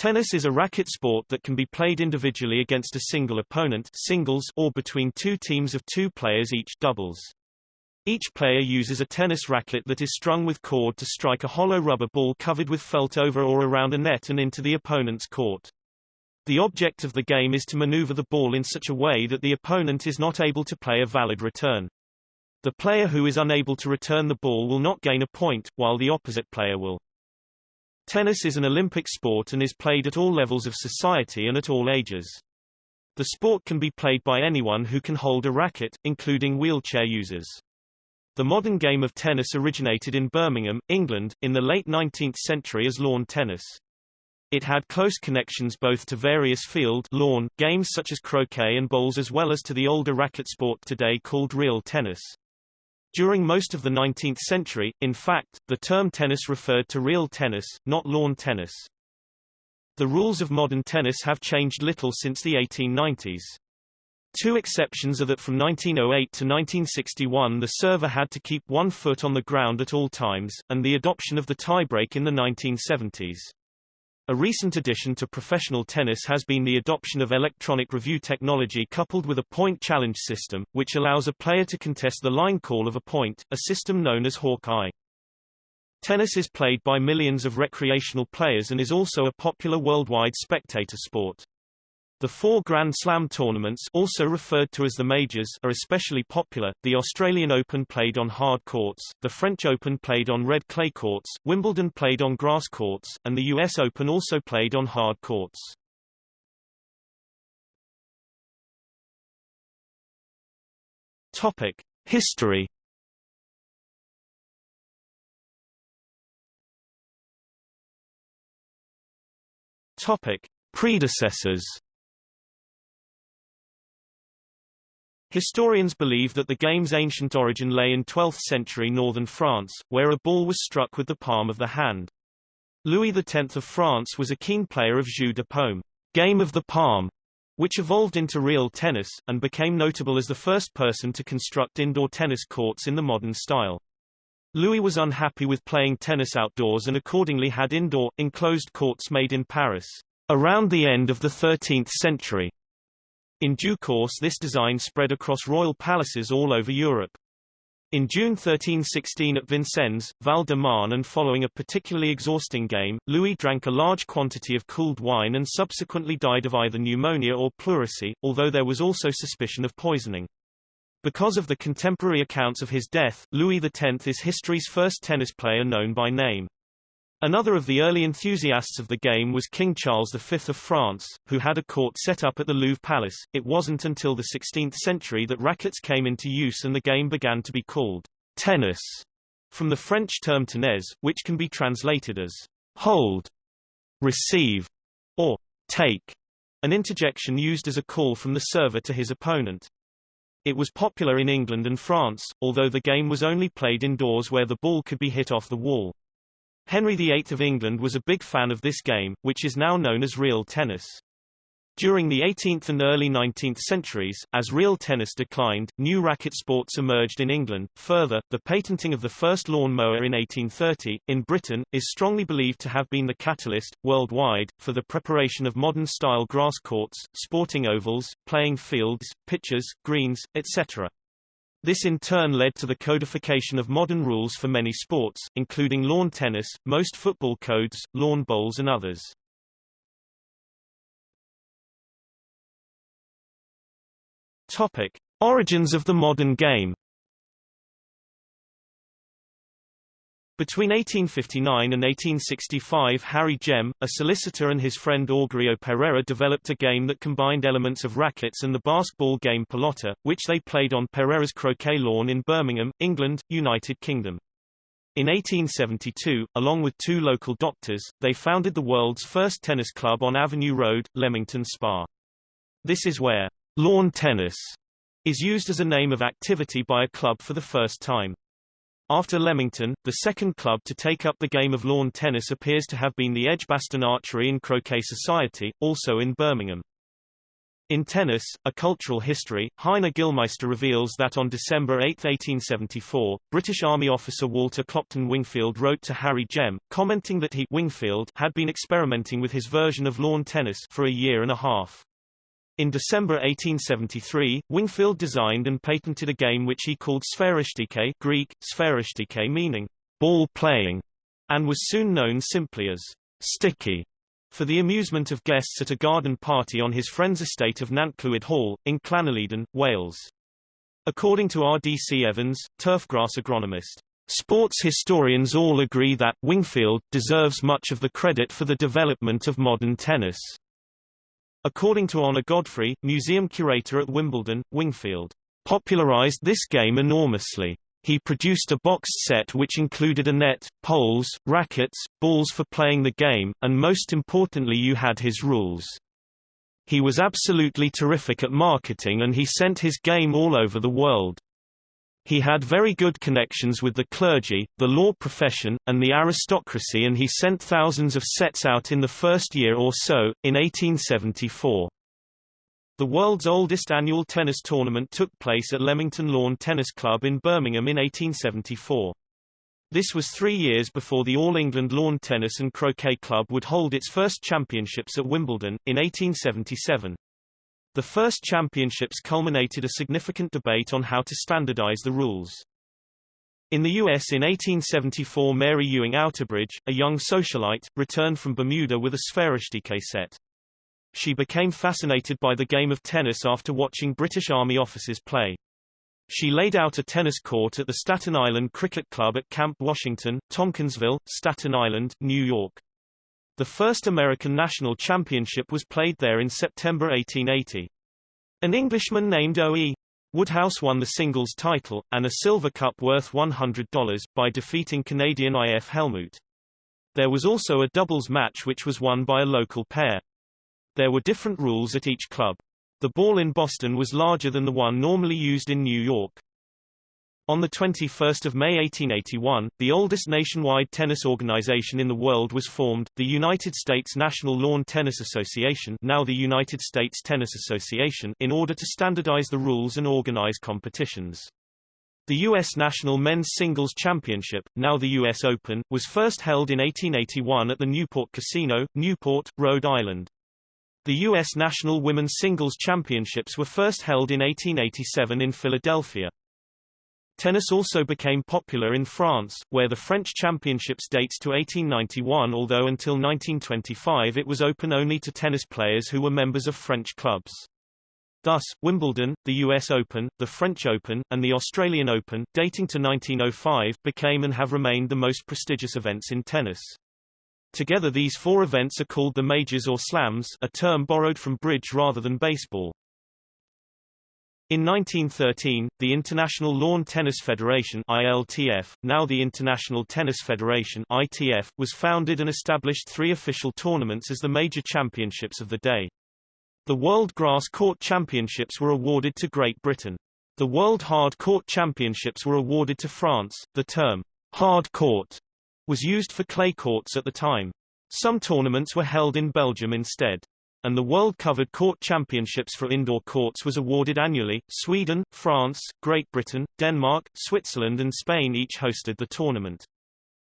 Tennis is a racket sport that can be played individually against a single opponent singles or between two teams of two players each doubles. Each player uses a tennis racket that is strung with cord to strike a hollow rubber ball covered with felt over or around a net and into the opponent's court. The object of the game is to maneuver the ball in such a way that the opponent is not able to play a valid return. The player who is unable to return the ball will not gain a point, while the opposite player will. Tennis is an Olympic sport and is played at all levels of society and at all ages. The sport can be played by anyone who can hold a racket, including wheelchair users. The modern game of tennis originated in Birmingham, England, in the late 19th century as lawn tennis. It had close connections both to various field lawn games such as croquet and bowls as well as to the older racket sport today called real tennis. During most of the 19th century, in fact, the term tennis referred to real tennis, not lawn tennis. The rules of modern tennis have changed little since the 1890s. Two exceptions are that from 1908 to 1961 the server had to keep one foot on the ground at all times, and the adoption of the tiebreak in the 1970s. A recent addition to professional tennis has been the adoption of electronic review technology coupled with a point challenge system, which allows a player to contest the line call of a point, a system known as Hawk-Eye. Tennis is played by millions of recreational players and is also a popular worldwide spectator sport. The four Grand Slam tournaments also referred to as the Majors are especially popular, the Australian Open played on hard courts, the French Open played on red clay courts, Wimbledon played on grass courts, and the US Open also played on hard courts. Topic. History Topic. Predecessors Historians believe that the game's ancient origin lay in 12th century northern France, where a ball was struck with the palm of the hand. Louis X of France was a keen player of jeu de paume, game of the palm, which evolved into real tennis, and became notable as the first person to construct indoor tennis courts in the modern style. Louis was unhappy with playing tennis outdoors and accordingly had indoor, enclosed courts made in Paris. Around the end of the 13th century, in due course this design spread across royal palaces all over Europe. In June 1316 at Vincennes, Val-de-Marne and following a particularly exhausting game, Louis drank a large quantity of cooled wine and subsequently died of either pneumonia or pleurisy, although there was also suspicion of poisoning. Because of the contemporary accounts of his death, Louis X is history's first tennis player known by name. Another of the early enthusiasts of the game was King Charles V of France, who had a court set up at the Louvre Palace. It wasn't until the 16th century that rackets came into use and the game began to be called tennis, from the French term tenez, which can be translated as hold, receive, or take, an interjection used as a call from the server to his opponent. It was popular in England and France, although the game was only played indoors where the ball could be hit off the wall. Henry VIII of England was a big fan of this game, which is now known as real tennis. During the 18th and early 19th centuries, as real tennis declined, new racket sports emerged in England. Further, the patenting of the first lawn mower in 1830, in Britain, is strongly believed to have been the catalyst, worldwide, for the preparation of modern-style grass courts, sporting ovals, playing fields, pitches, greens, etc. This in turn led to the codification of modern rules for many sports, including lawn tennis, most football codes, lawn bowls and others. Topic. Origins of the modern game Between 1859 and 1865 Harry Gem, a solicitor and his friend Augurio Perera developed a game that combined elements of rackets and the Basque ball game pelota, which they played on Perera's croquet lawn in Birmingham, England, United Kingdom. In 1872, along with two local doctors, they founded the world's first tennis club on Avenue Road, Leamington Spa. This is where lawn tennis is used as a name of activity by a club for the first time. After Leamington, the second club to take up the game of lawn tennis appears to have been the Edgbaston Archery and Croquet Society, also in Birmingham. In Tennis, A Cultural History, Heiner Gillmeister reveals that on December 8, 1874, British Army officer Walter Clopton Wingfield wrote to Harry Gem, commenting that he Wingfield had been experimenting with his version of lawn tennis for a year and a half. In December 1873, Wingfield designed and patented a game which he called Sphairistikè Greek, Sphairistikè meaning ball playing, and was soon known simply as sticky for the amusement of guests at a garden party on his friend's estate of Nantclwyd Hall, in Llanelidan, Wales. According to R.D.C. Evans, turfgrass agronomist, sports historians all agree that Wingfield deserves much of the credit for the development of modern tennis. According to Honor Godfrey, museum curator at Wimbledon, Wingfield popularized this game enormously. He produced a boxed set which included a net, poles, rackets, balls for playing the game, and most importantly you had his rules. He was absolutely terrific at marketing and he sent his game all over the world. He had very good connections with the clergy, the law profession, and the aristocracy and he sent thousands of sets out in the first year or so, in 1874. The world's oldest annual tennis tournament took place at Leamington Lawn Tennis Club in Birmingham in 1874. This was three years before the All England Lawn Tennis and Croquet Club would hold its first championships at Wimbledon, in 1877. The first championships culminated a significant debate on how to standardize the rules. In the U.S. in 1874 Mary Ewing Outerbridge, a young socialite, returned from Bermuda with a Sphairistikè set. She became fascinated by the game of tennis after watching British Army officers play. She laid out a tennis court at the Staten Island Cricket Club at Camp Washington, Tompkinsville, Staten Island, New York. The first American national championship was played there in September 1880. An Englishman named O.E. Woodhouse won the singles title, and a silver cup worth $100, by defeating Canadian I.F. Hellmuth. There was also a doubles match which was won by a local pair. There were different rules at each club. The ball in Boston was larger than the one normally used in New York. On 21 May 1881, the oldest nationwide tennis organization in the world was formed, the United States National Lawn Tennis Association now the United States Tennis Association in order to standardize the rules and organize competitions. The U.S. National Men's Singles Championship, now the U.S. Open, was first held in 1881 at the Newport Casino, Newport, Rhode Island. The U.S. National Women's Singles Championships were first held in 1887 in Philadelphia. Tennis also became popular in France, where the French Championships dates to 1891 although until 1925 it was open only to tennis players who were members of French clubs. Thus, Wimbledon, the US Open, the French Open, and the Australian Open, dating to 1905, became and have remained the most prestigious events in tennis. Together these four events are called the majors or slams a term borrowed from bridge rather than baseball. In 1913, the International Lawn Tennis Federation ILTF, now the International Tennis Federation ITF, was founded and established three official tournaments as the major championships of the day. The World Grass Court Championships were awarded to Great Britain. The World Hard Court Championships were awarded to France. The term hard court was used for clay courts at the time. Some tournaments were held in Belgium instead. And the World Covered Court Championships for indoor courts was awarded annually. Sweden, France, Great Britain, Denmark, Switzerland and Spain each hosted the tournament.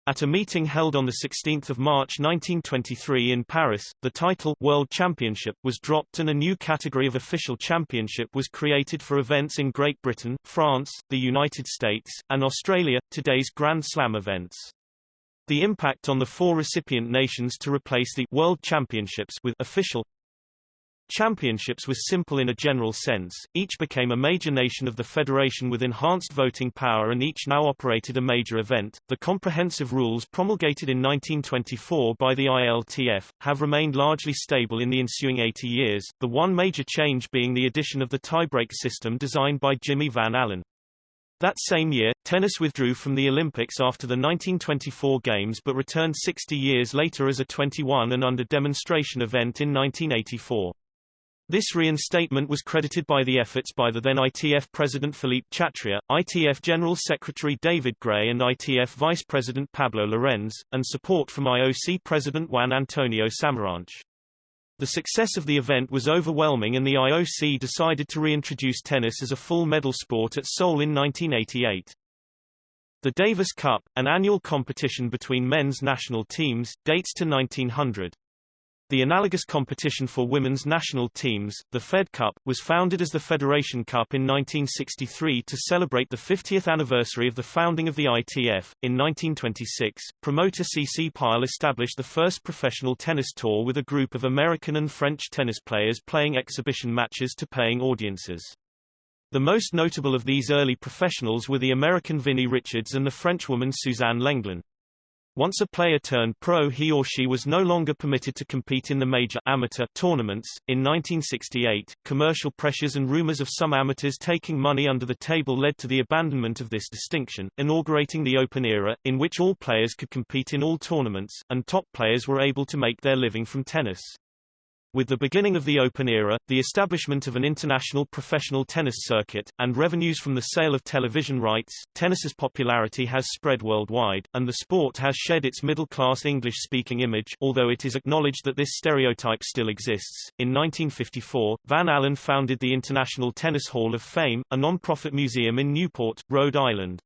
At a meeting held on 16 March 1923 in Paris, the title World Championship was dropped and a new category of official championship was created for events in Great Britain, France, the United States, and Australia, today's Grand Slam events. The impact on the four recipient nations to replace the World Championships with official Championships was simple in a general sense, each became a major nation of the federation with enhanced voting power and each now operated a major event. The comprehensive rules promulgated in 1924 by the ILTF, have remained largely stable in the ensuing 80 years, the one major change being the addition of the tiebreak system designed by Jimmy Van Alen. That same year, tennis withdrew from the Olympics after the 1924 Games but returned 60 years later as a 21 and under demonstration event in 1984. This reinstatement was credited by the efforts by the then ITF President Philippe Chatrier, ITF General Secretary David Gray and ITF Vice President Pablo Llorens, and support from IOC President Juan Antonio Samaranch. The success of the event was overwhelming and the IOC decided to reintroduce tennis as a full medal sport at Seoul in 1988. The Davis Cup, an annual competition between men's national teams, dates to 1900. The analogous competition for women's national teams, the Fed Cup, was founded as the Federation Cup in 1963 to celebrate the 50th anniversary of the founding of the ITF. In 1926, promoter CC Pyle established the first professional tennis tour with a group of American and French tennis players playing exhibition matches to paying audiences. The most notable of these early professionals were the American Vinnie Richards and the Frenchwoman Suzanne Lenglen. Once a player turned pro he or she was no longer permitted to compete in the major amateur tournaments. In 1968, commercial pressures and rumors of some amateurs taking money under the table led to the abandonment of this distinction, inaugurating the open era, in which all players could compete in all tournaments, and top players were able to make their living from tennis. With the beginning of the Open era, the establishment of an international professional tennis circuit, and revenues from the sale of television rights, tennis's popularity has spread worldwide, and the sport has shed its middle-class English-speaking image although it is acknowledged that this stereotype still exists. In 1954, Van Alen founded the International Tennis Hall of Fame, a non-profit museum in Newport, Rhode Island.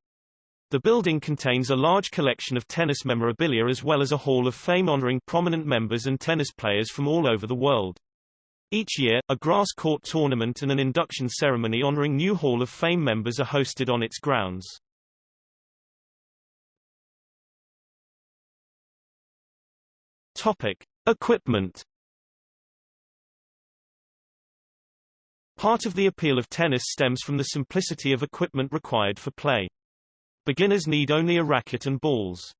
The building contains a large collection of tennis memorabilia as well as a Hall of Fame honoring prominent members and tennis players from all over the world. Each year, a grass court tournament and an induction ceremony honoring new Hall of Fame members are hosted on its grounds. Topic: Equipment Part of the appeal of tennis stems from the simplicity of equipment required for play. Beginners need only a racket and balls.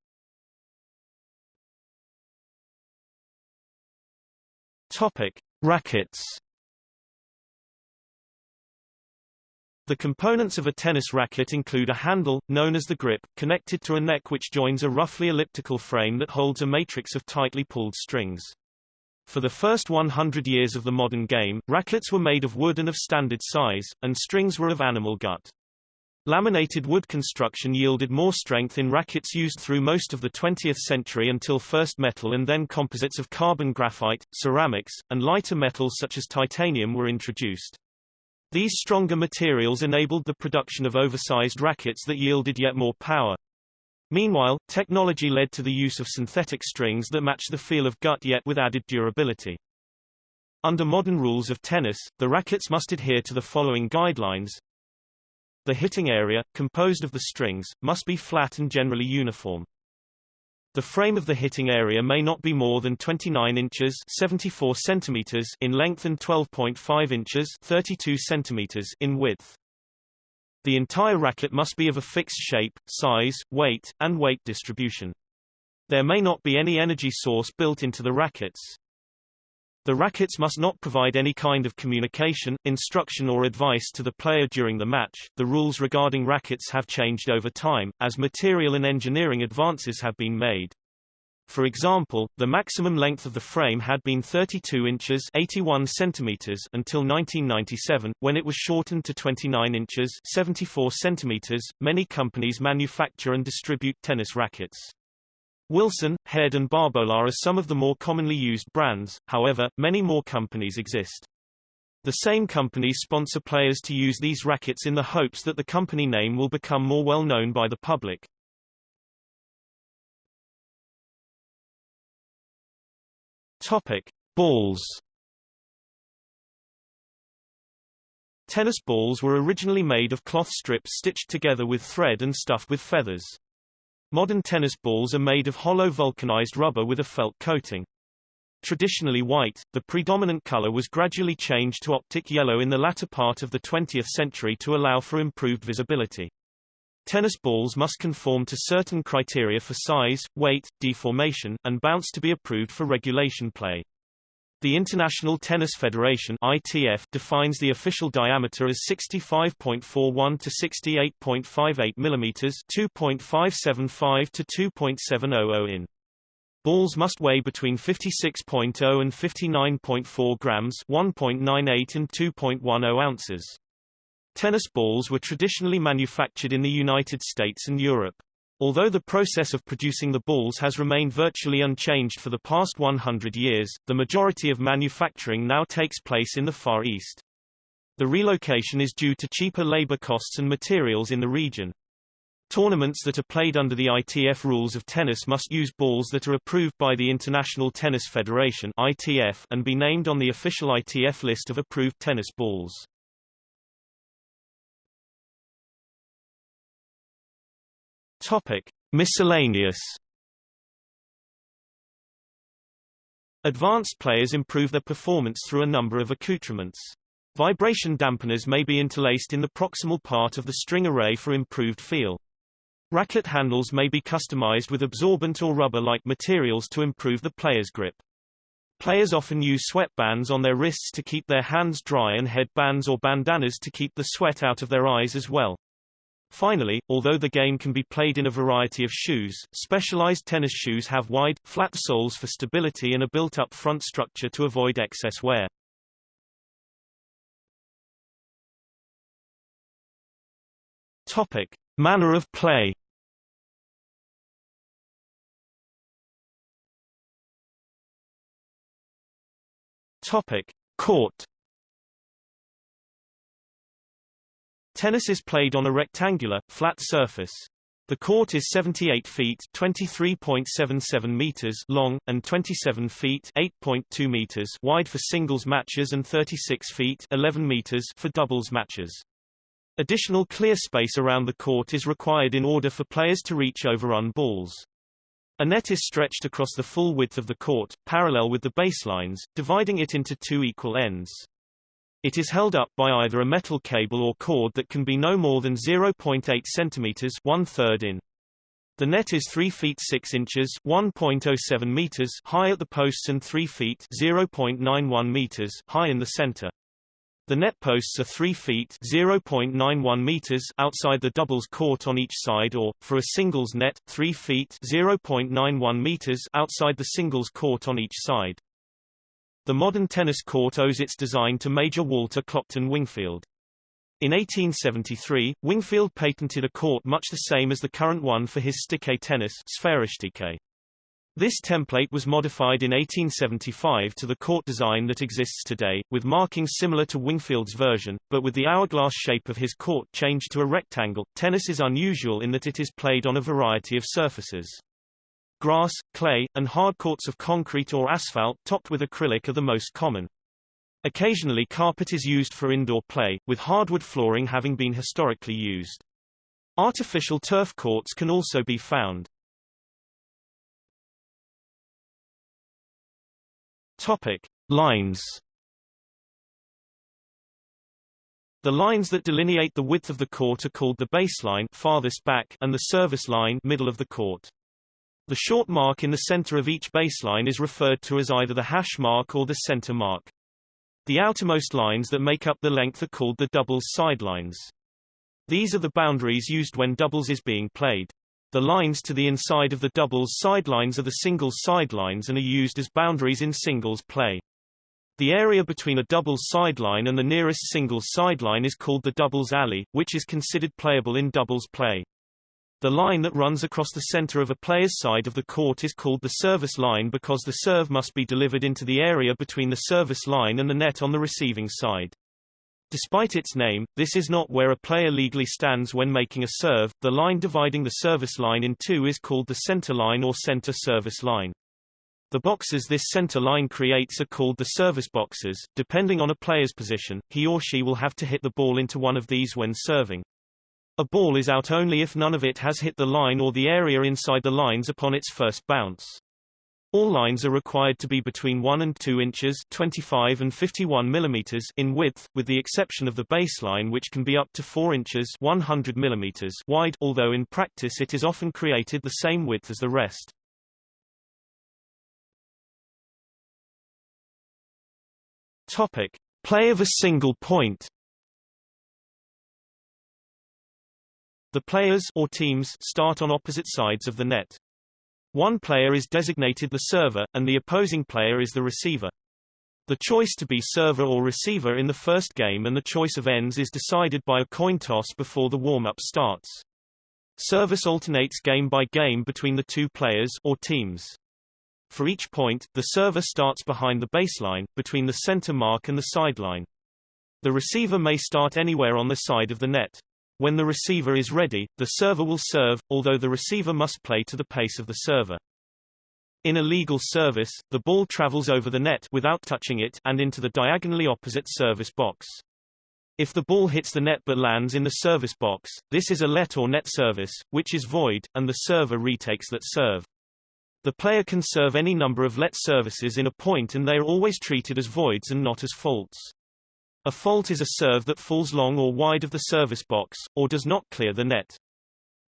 Topic: Rackets. The components of a tennis racket include a handle, known as the grip, connected to a neck which joins a roughly elliptical frame that holds a matrix of tightly pulled strings. For the first 100 years of the modern game, rackets were made of wood and of standard size, and strings were of animal gut. Laminated wood construction yielded more strength in rackets used through most of the 20th century until first metal and then composites of carbon graphite, ceramics, and lighter metals such as titanium were introduced. These stronger materials enabled the production of oversized rackets that yielded yet more power. Meanwhile, technology led to the use of synthetic strings that match the feel of gut yet with added durability. Under modern rules of tennis, the rackets must adhere to the following guidelines. The hitting area, composed of the strings, must be flat and generally uniform. The frame of the hitting area may not be more than 29 inches 74 centimeters in length and 12.5 inches 32 centimeters in width. The entire racket must be of a fixed shape, size, weight, and weight distribution. There may not be any energy source built into the rackets. The rackets must not provide any kind of communication, instruction or advice to the player during the match. The rules regarding rackets have changed over time, as material and engineering advances have been made. For example, the maximum length of the frame had been 32 inches 81 centimeters until 1997, when it was shortened to 29 inches 74 centimeters. Many companies manufacture and distribute tennis rackets. Wilson, Head and Babolat are some of the more commonly used brands, however, many more companies exist. The same companies sponsor players to use these rackets in the hopes that the company name will become more well known by the public. Topic: Balls. Tennis balls were originally made of cloth strips stitched together with thread and stuffed with feathers. Modern tennis balls are made of hollow vulcanized rubber with a felt coating. Traditionally white, the predominant color was gradually changed to optic yellow in the latter part of the 20th century to allow for improved visibility. Tennis balls must conform to certain criteria for size, weight, deformation, and bounce to be approved for regulation play. The International Tennis Federation ITF defines the official diameter as 65.41 to 68.58 mm 2.575 to 2.700 in. Balls must weigh between 56.0 and 59.4 grams 1.98 and 2.10 ounces. Tennis balls were traditionally manufactured in the United States and Europe. Although the process of producing the balls has remained virtually unchanged for the past 100 years, the majority of manufacturing now takes place in the Far East. The relocation is due to cheaper labor costs and materials in the region. Tournaments that are played under the ITF rules of tennis must use balls that are approved by the International Tennis Federation ITF and be named on the official ITF list of approved tennis balls. Topic: Miscellaneous Advanced players improve their performance through a number of accoutrements. Vibration dampeners may be interlaced in the proximal part of the string array for improved feel. Racket handles may be customized with absorbent or rubber-like materials to improve the player's grip. Players often use sweatbands on their wrists to keep their hands dry and headbands or bandanas to keep the sweat out of their eyes as well. Finally, although the game can be played in a variety of shoes, specialized tennis shoes have wide, flat soles for stability and a built-up front structure to avoid excess wear. Topic: Manner of play. Topic: Court. Tennis is played on a rectangular, flat surface. The court is 78 feet (23.77 meters) long and 27 feet (8.2 meters) wide for singles matches and 36 feet (11 meters) for doubles matches. Additional clear space around the court is required in order for players to reach overrun balls. A net is stretched across the full width of the court, parallel with the baselines, dividing it into two equal ends. It is held up by either a metal cable or cord that can be no more than 0.8 centimeters in. The net is 3 feet 6 inches 1.07 meters high at the posts and 3 feet 0.91 meters high in the center. The net posts are 3 feet 0.91 meters outside the doubles court on each side or, for a singles net, 3 feet 0.91 meters outside the singles court on each side. The modern tennis court owes its design to Major Walter Clopton Wingfield. In 1873, Wingfield patented a court much the same as the current one for his stickè tennis. This template was modified in 1875 to the court design that exists today, with markings similar to Wingfield's version, but with the hourglass shape of his court changed to a rectangle. Tennis is unusual in that it is played on a variety of surfaces. Grass, clay, and hard courts of concrete or asphalt topped with acrylic are the most common. Occasionally carpet is used for indoor play, with hardwood flooring having been historically used. Artificial turf courts can also be found. Topic: Lines. The lines that delineate the width of the court are called the baseline farthest back and the service line middle of the court. The short mark in the center of each baseline is referred to as either the hash mark or the center mark. The outermost lines that make up the length are called the doubles sidelines. These are the boundaries used when doubles is being played. The lines to the inside of the doubles sidelines are the singles sidelines and are used as boundaries in singles play. The area between a doubles sideline and the nearest singles sideline is called the doubles alley, which is considered playable in doubles play. The line that runs across the center of a player's side of the court is called the service line because the serve must be delivered into the area between the service line and the net on the receiving side. Despite its name, this is not where a player legally stands when making a serve. The line dividing the service line in two is called the center line or center service line. The boxes this center line creates are called the service boxes. Depending on a player's position, he or she will have to hit the ball into one of these when serving. A ball is out only if none of it has hit the line or the area inside the lines upon its first bounce. All lines are required to be between 1 and 2 inches 25 and 51 millimeters in width, with the exception of the baseline which can be up to 4 inches 100 millimeters wide although in practice it is often created the same width as the rest. Topic. Play of a single point The players or teams start on opposite sides of the net. One player is designated the server, and the opposing player is the receiver. The choice to be server or receiver in the first game and the choice of ends is decided by a coin toss before the warm-up starts. Service alternates game by game between the two players or teams. For each point, the server starts behind the baseline, between the center mark and the sideline. The receiver may start anywhere on the side of the net. When the receiver is ready, the server will serve, although the receiver must play to the pace of the server. In a legal service, the ball travels over the net without touching it and into the diagonally opposite service box. If the ball hits the net but lands in the service box, this is a let or net service, which is void, and the server retakes that serve. The player can serve any number of let services in a point and they are always treated as voids and not as faults. A fault is a serve that falls long or wide of the service box, or does not clear the net.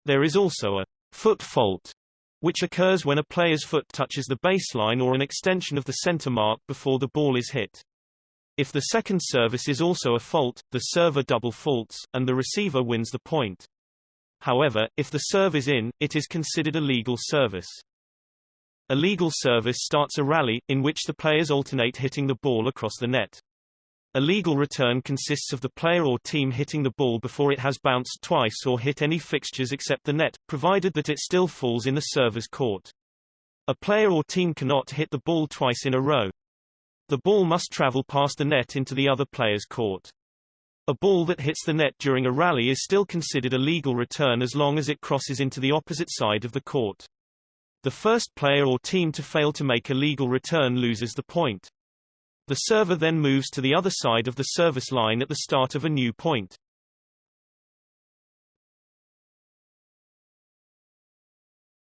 There is also a foot fault, which occurs when a player's foot touches the baseline or an extension of the center mark before the ball is hit. If the second service is also a fault, the server double faults, and the receiver wins the point. However, if the serve is in, it is considered a legal service. A legal service starts a rally, in which the players alternate hitting the ball across the net. A legal return consists of the player or team hitting the ball before it has bounced twice or hit any fixtures except the net, provided that it still falls in the server's court. A player or team cannot hit the ball twice in a row. The ball must travel past the net into the other player's court. A ball that hits the net during a rally is still considered a legal return as long as it crosses into the opposite side of the court. The first player or team to fail to make a legal return loses the point. The server then moves to the other side of the service line at the start of a new point.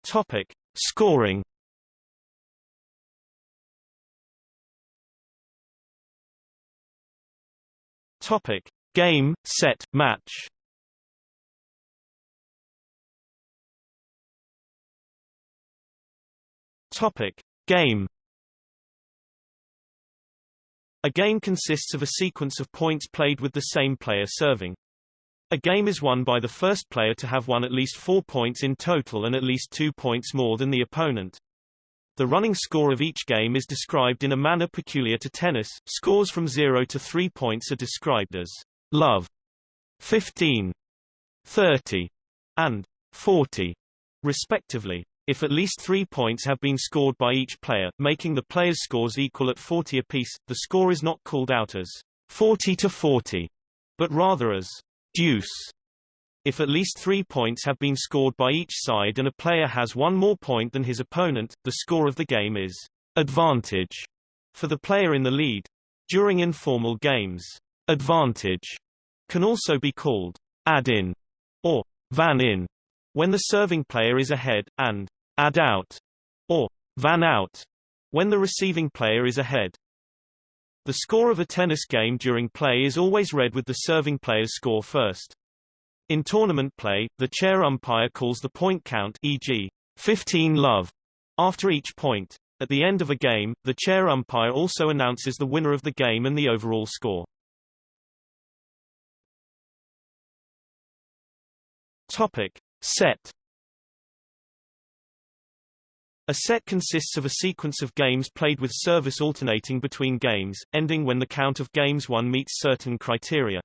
Topic: Scoring. Topic: Game, set, match. Topic: Game. A game consists of a sequence of points played with the same player serving. A game is won by the first player to have won at least four points in total and at least two points more than the opponent. The running score of each game is described in a manner peculiar to tennis. Scores from 0 to 3 points are described as love, 15, 30, and 40, respectively. If at least three points have been scored by each player, making the players' scores equal at 40 apiece, the score is not called out as 40 to 40, but rather as deuce. If at least three points have been scored by each side and a player has one more point than his opponent, the score of the game is advantage for the player in the lead. During informal games, advantage can also be called ad-in or van-in when the serving player is ahead, and ad out, or van out, when the receiving player is ahead. The score of a tennis game during play is always read with the serving player's score first. In tournament play, the chair umpire calls the point count e.g., 15 love, after each point. At the end of a game, the chair umpire also announces the winner of the game and the overall score. Topic. Set a set consists of a sequence of games played with service alternating between games, ending when the count of games won meets certain criteria.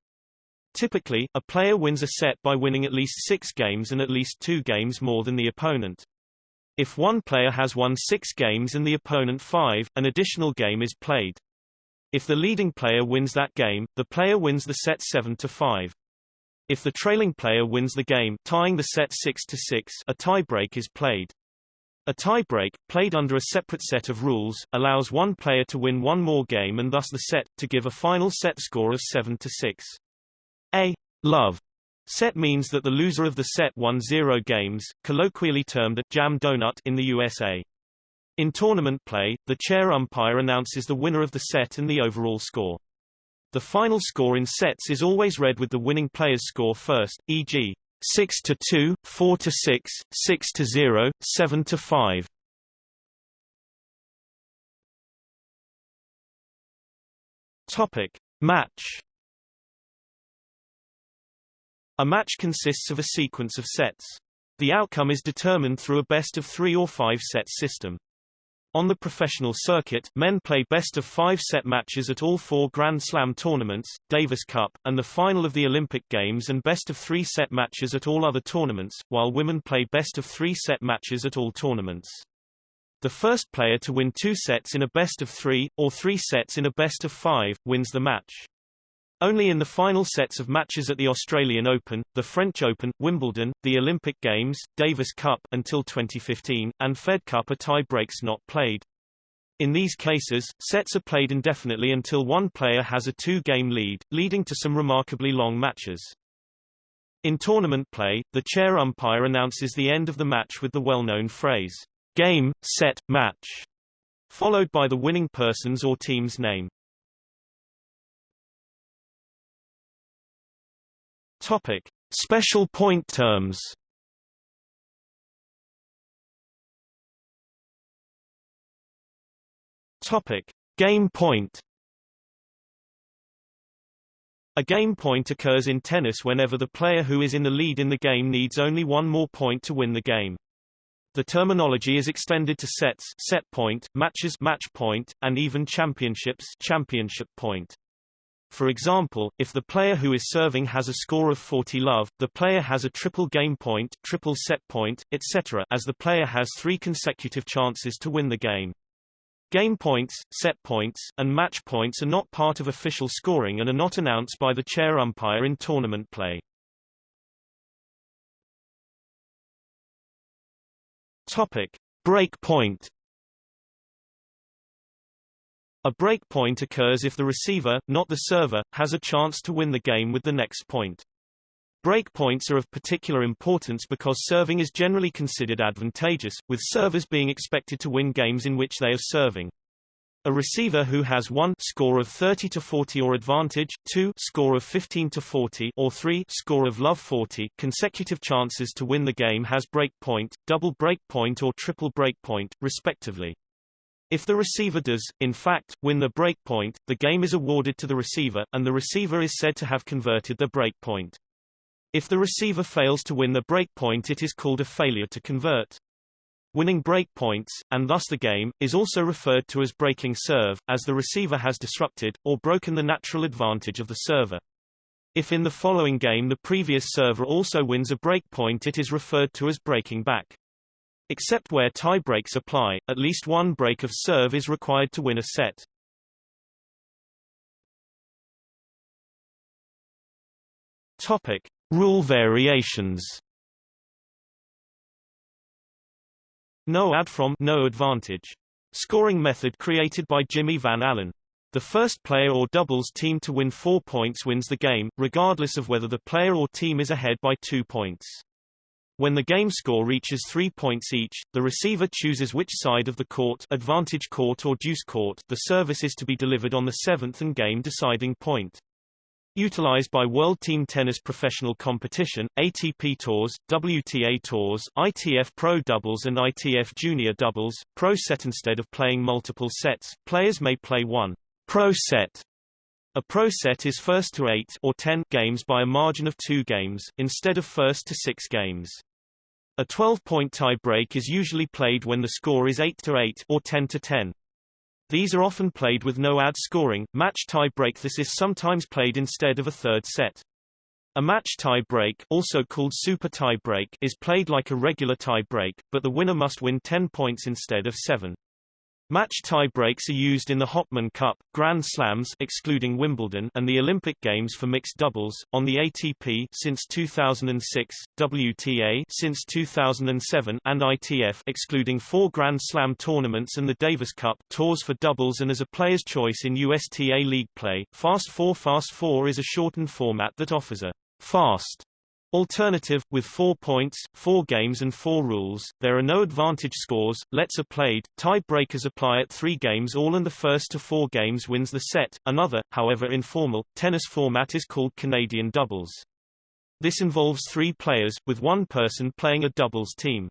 Typically, a player wins a set by winning at least six games and at least two games more than the opponent. If one player has won six games and the opponent five, an additional game is played. If the leading player wins that game, the player wins the set 7 to 5. If the trailing player wins the game, tying the set 6 to 6, a tiebreak is played. A tiebreak, played under a separate set of rules, allows one player to win one more game and thus the set, to give a final set score of 7 to 6. A love set means that the loser of the set won zero games, colloquially termed a jam donut in the USA. In tournament play, the chair umpire announces the winner of the set and the overall score. The final score in sets is always read with the winning player's score first, e.g., 6 to 2, 4 to 6, 6 to 0, 7 to 5. Topic: Match. A match consists of a sequence of sets. The outcome is determined through a best of 3 or 5 set system. On the professional circuit, men play best-of-five set matches at all four Grand Slam tournaments, Davis Cup, and the final of the Olympic Games and best-of-three set matches at all other tournaments, while women play best-of-three set matches at all tournaments. The first player to win two sets in a best-of-three, or three sets in a best-of-five, wins the match. Only in the final sets of matches at the Australian Open, the French Open, Wimbledon, the Olympic Games, Davis Cup until 2015, and Fed Cup are tie breaks not played. In these cases, sets are played indefinitely until one player has a two-game lead, leading to some remarkably long matches. In tournament play, the chair umpire announces the end of the match with the well-known phrase, game, set, match, followed by the winning person's or team's name. Topic: Special point terms. Topic: Game point. A game point occurs in tennis whenever the player who is in the lead in the game needs only one more point to win the game. The terminology is extended to sets set point, matches match point, and even championships championship point. For example, if the player who is serving has a score of 40 love, the player has a triple game point, triple set point, etc. as the player has three consecutive chances to win the game. Game points, set points, and match points are not part of official scoring and are not announced by the chair umpire in tournament play. Topic: Break point. A break point occurs if the receiver, not the server, has a chance to win the game with the next point. Break points are of particular importance because serving is generally considered advantageous, with servers being expected to win games in which they are serving. A receiver who has 1 score of 30 to 40 or advantage, 2 score of 15 to 40 or 3 score of love 40 consecutive chances to win the game has break point, double break point or triple break point, respectively. If the receiver does, in fact, win the break point, the game is awarded to the receiver, and the receiver is said to have converted the break point. If the receiver fails to win the break point it is called a failure to convert. Winning break points, and thus the game, is also referred to as breaking serve, as the receiver has disrupted, or broken the natural advantage of the server. If in the following game the previous server also wins a break point it is referred to as breaking back. Except where tie breaks apply, at least one break of serve is required to win a set. Topic: Rule variations. No ad from no advantage. Scoring method created by Jimmy Van Alen. The first player or doubles team to win four points wins the game, regardless of whether the player or team is ahead by two points. When the game score reaches three points each, the receiver chooses which side of the court advantage court or deuce court the service is to be delivered on the seventh and game-deciding point. Utilized by World Team Tennis Professional Competition, ATP Tours, WTA Tours, ITF Pro Doubles and ITF Junior Doubles, Pro Set Instead of playing multiple sets, players may play one Pro Set a pro set is first to 8 or 10 games by a margin of 2 games, instead of first to 6 games. A 12-point tie-break is usually played when the score is 8 to 8 or 10 to 10. These are often played with no ad scoring. Match tie-break This is sometimes played instead of a third set. A match tie-break, also called super tie-break, is played like a regular tie-break, but the winner must win 10 points instead of 7. Match tie-breaks are used in the Hopman Cup, Grand Slams excluding Wimbledon and the Olympic Games for mixed doubles, on the ATP since 2006, WTA since 2007 and ITF excluding four Grand Slam tournaments and the Davis Cup tours for doubles and as a player's choice in USTA League play. Fast 4 Fast 4 is a shortened format that offers a fast Alternative, with four points, four games and four rules, there are no advantage scores, lets are played, tie-breakers apply at three games all and the first to four games wins the set. Another, however informal, tennis format is called Canadian doubles. This involves three players, with one person playing a doubles team.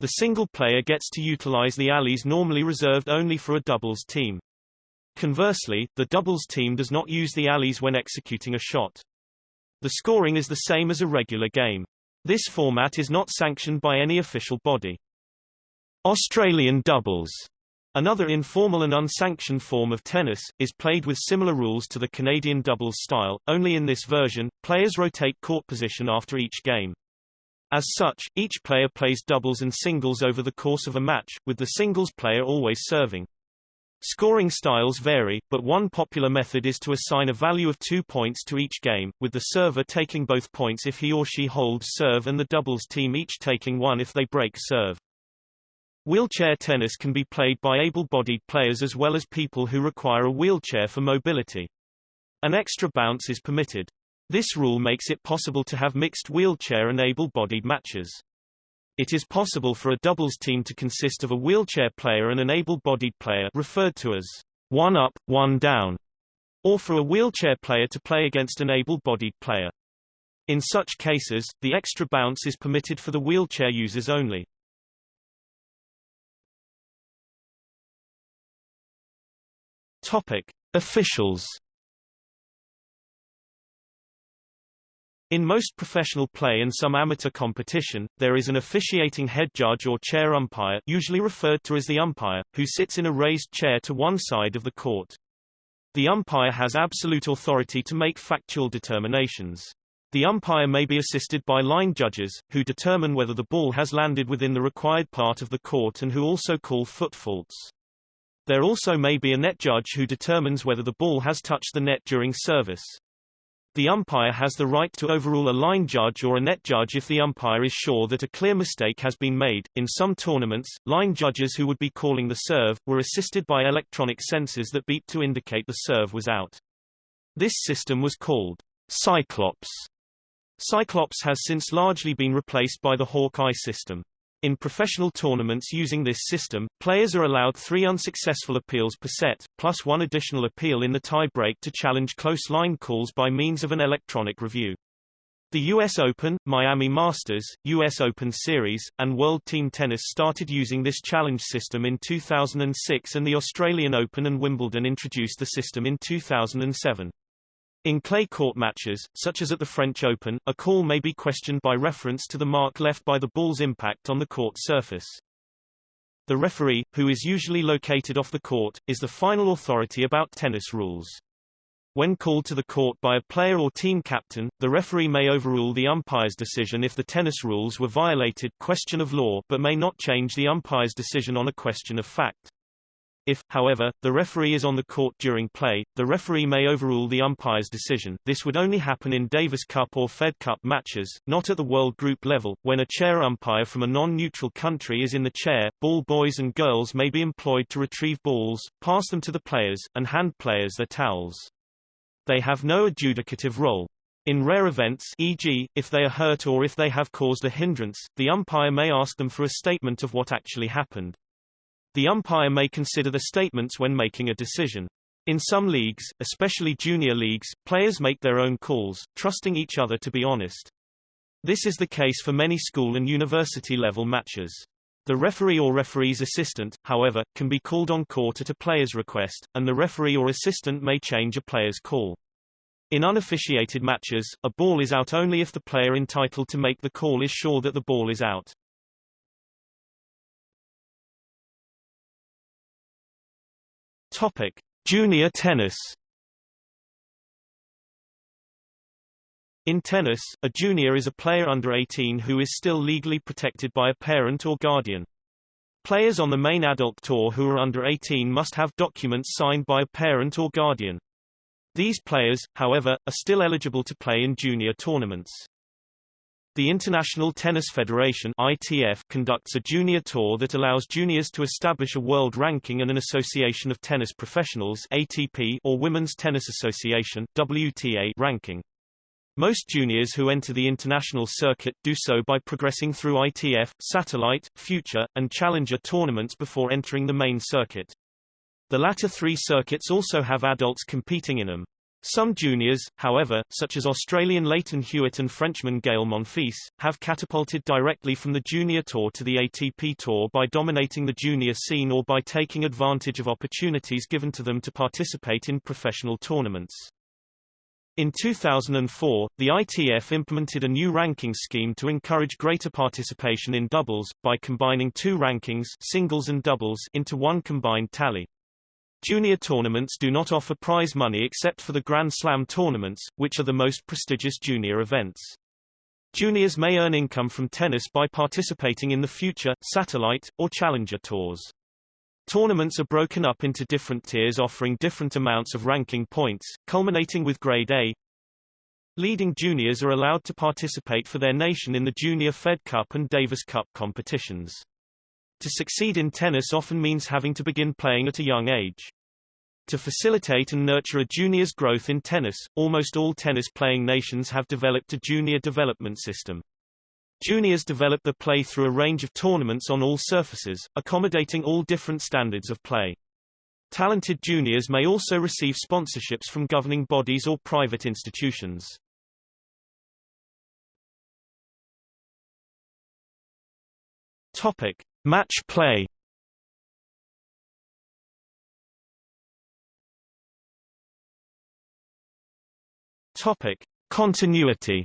The single player gets to utilize the alleys normally reserved only for a doubles team. Conversely, the doubles team does not use the alleys when executing a shot. The scoring is the same as a regular game. This format is not sanctioned by any official body. Australian doubles Another informal and unsanctioned form of tennis, is played with similar rules to the Canadian doubles style, only in this version, players rotate court position after each game. As such, each player plays doubles and singles over the course of a match, with the singles player always serving. Scoring styles vary, but one popular method is to assign a value of two points to each game, with the server taking both points if he or she holds serve and the doubles team each taking one if they break serve. Wheelchair tennis can be played by able-bodied players as well as people who require a wheelchair for mobility. An extra bounce is permitted. This rule makes it possible to have mixed wheelchair and able-bodied matches. It is possible for a doubles team to consist of a wheelchair player and an able-bodied player referred to as one up, one down, or for a wheelchair player to play against an able-bodied player. In such cases, the extra bounce is permitted for the wheelchair users only. Topic: Officials. In most professional play and some amateur competition, there is an officiating head judge or chair umpire usually referred to as the umpire, who sits in a raised chair to one side of the court. The umpire has absolute authority to make factual determinations. The umpire may be assisted by line judges, who determine whether the ball has landed within the required part of the court and who also call foot faults. There also may be a net judge who determines whether the ball has touched the net during service. The umpire has the right to overrule a line judge or a net judge if the umpire is sure that a clear mistake has been made. In some tournaments, line judges who would be calling the serve were assisted by electronic sensors that beep to indicate the serve was out. This system was called Cyclops. Cyclops has since largely been replaced by the Hawkeye system. In professional tournaments using this system, players are allowed three unsuccessful appeals per set, plus one additional appeal in the tie-break to challenge close line calls by means of an electronic review. The U.S. Open, Miami Masters, U.S. Open Series, and World Team Tennis started using this challenge system in 2006 and the Australian Open and Wimbledon introduced the system in 2007. In clay court matches, such as at the French Open, a call may be questioned by reference to the mark left by the ball's impact on the court surface. The referee, who is usually located off the court, is the final authority about tennis rules. When called to the court by a player or team captain, the referee may overrule the umpire's decision if the tennis rules were violated question of law but may not change the umpire's decision on a question of fact. If, however, the referee is on the court during play, the referee may overrule the umpire's decision. This would only happen in Davis Cup or Fed Cup matches, not at the World Group level. When a chair umpire from a non-neutral country is in the chair, ball boys and girls may be employed to retrieve balls, pass them to the players, and hand players their towels. They have no adjudicative role. In rare events e.g., if they are hurt or if they have caused a hindrance, the umpire may ask them for a statement of what actually happened. The umpire may consider the statements when making a decision. In some leagues, especially junior leagues, players make their own calls, trusting each other to be honest. This is the case for many school and university level matches. The referee or referee's assistant, however, can be called on court at a player's request, and the referee or assistant may change a player's call. In unofficiated matches, a ball is out only if the player entitled to make the call is sure that the ball is out. Topic: Junior tennis. In tennis, a junior is a player under 18 who is still legally protected by a parent or guardian. Players on the main adult tour who are under 18 must have documents signed by a parent or guardian. These players, however, are still eligible to play in junior tournaments. The International Tennis Federation ITF conducts a junior tour that allows juniors to establish a world ranking and an association of tennis professionals ATP or Women's Tennis Association WTA ranking. Most juniors who enter the international circuit do so by progressing through ITF, Satellite, Future, and Challenger tournaments before entering the main circuit. The latter three circuits also have adults competing in them. Some juniors, however, such as Australian Lleyton Hewitt and Frenchman Gael Monfils, have catapulted directly from the junior tour to the ATP tour by dominating the junior scene or by taking advantage of opportunities given to them to participate in professional tournaments. In 2004, the ITF implemented a new ranking scheme to encourage greater participation in doubles, by combining two rankings singles and doubles into one combined tally. Junior tournaments do not offer prize money except for the Grand Slam tournaments, which are the most prestigious junior events. Juniors may earn income from tennis by participating in the Future, Satellite, or Challenger tours. Tournaments are broken up into different tiers offering different amounts of ranking points, culminating with Grade A. Leading juniors are allowed to participate for their nation in the Junior Fed Cup and Davis Cup competitions. To succeed in tennis often means having to begin playing at a young age. To facilitate and nurture a junior's growth in tennis, almost all tennis-playing nations have developed a junior development system. Juniors develop their play through a range of tournaments on all surfaces, accommodating all different standards of play. Talented juniors may also receive sponsorships from governing bodies or private institutions. Topic: Match play. Topic: Continuity.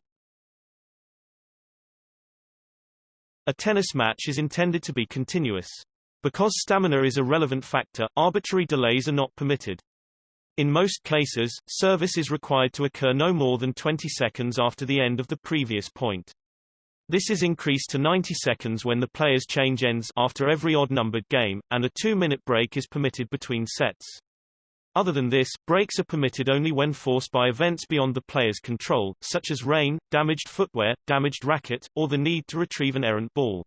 A tennis match is intended to be continuous. Because stamina is a relevant factor, arbitrary delays are not permitted. In most cases, service is required to occur no more than 20 seconds after the end of the previous point. This is increased to 90 seconds when the players change ends after every odd-numbered game, and a two-minute break is permitted between sets. Other than this, breaks are permitted only when forced by events beyond the player's control, such as rain, damaged footwear, damaged racket, or the need to retrieve an errant ball.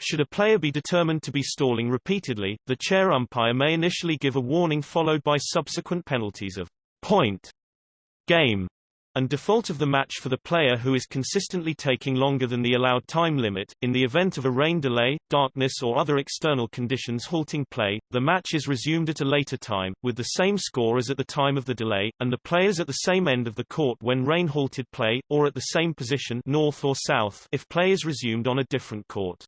Should a player be determined to be stalling repeatedly, the chair umpire may initially give a warning followed by subsequent penalties of point, game, and default of the match for the player who is consistently taking longer than the allowed time limit. In the event of a rain delay, darkness or other external conditions halting play, the match is resumed at a later time, with the same score as at the time of the delay, and the players at the same end of the court when rain halted play, or at the same position north or south if play is resumed on a different court.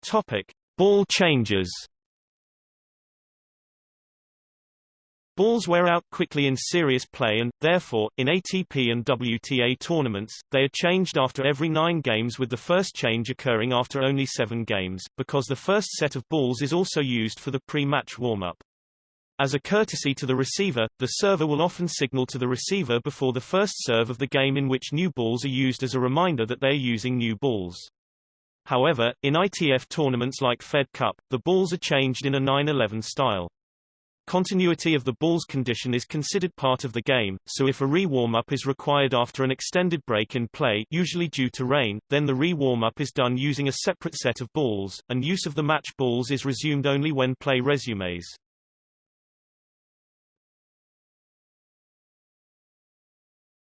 Topic. Ball changes Balls wear out quickly in serious play and, therefore, in ATP and WTA tournaments, they are changed after every nine games with the first change occurring after only seven games, because the first set of balls is also used for the pre-match warm-up. As a courtesy to the receiver, the server will often signal to the receiver before the first serve of the game in which new balls are used as a reminder that they are using new balls. However, in ITF tournaments like Fed Cup, the balls are changed in a 9-11 style. Continuity of the ball's condition is considered part of the game, so if a re-warm-up is required after an extended break in play usually due to rain, then the re-warm-up is done using a separate set of balls, and use of the match balls is resumed only when play resumes.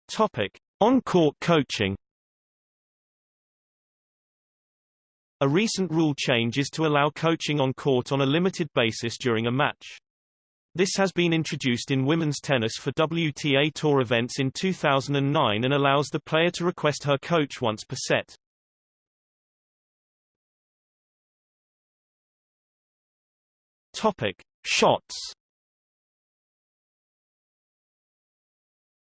Topic. On-court coaching A recent rule change is to allow coaching on court on a limited basis during a match. This has been introduced in women's tennis for WTA Tour events in 2009 and allows the player to request her coach once per set. Topic: Shots.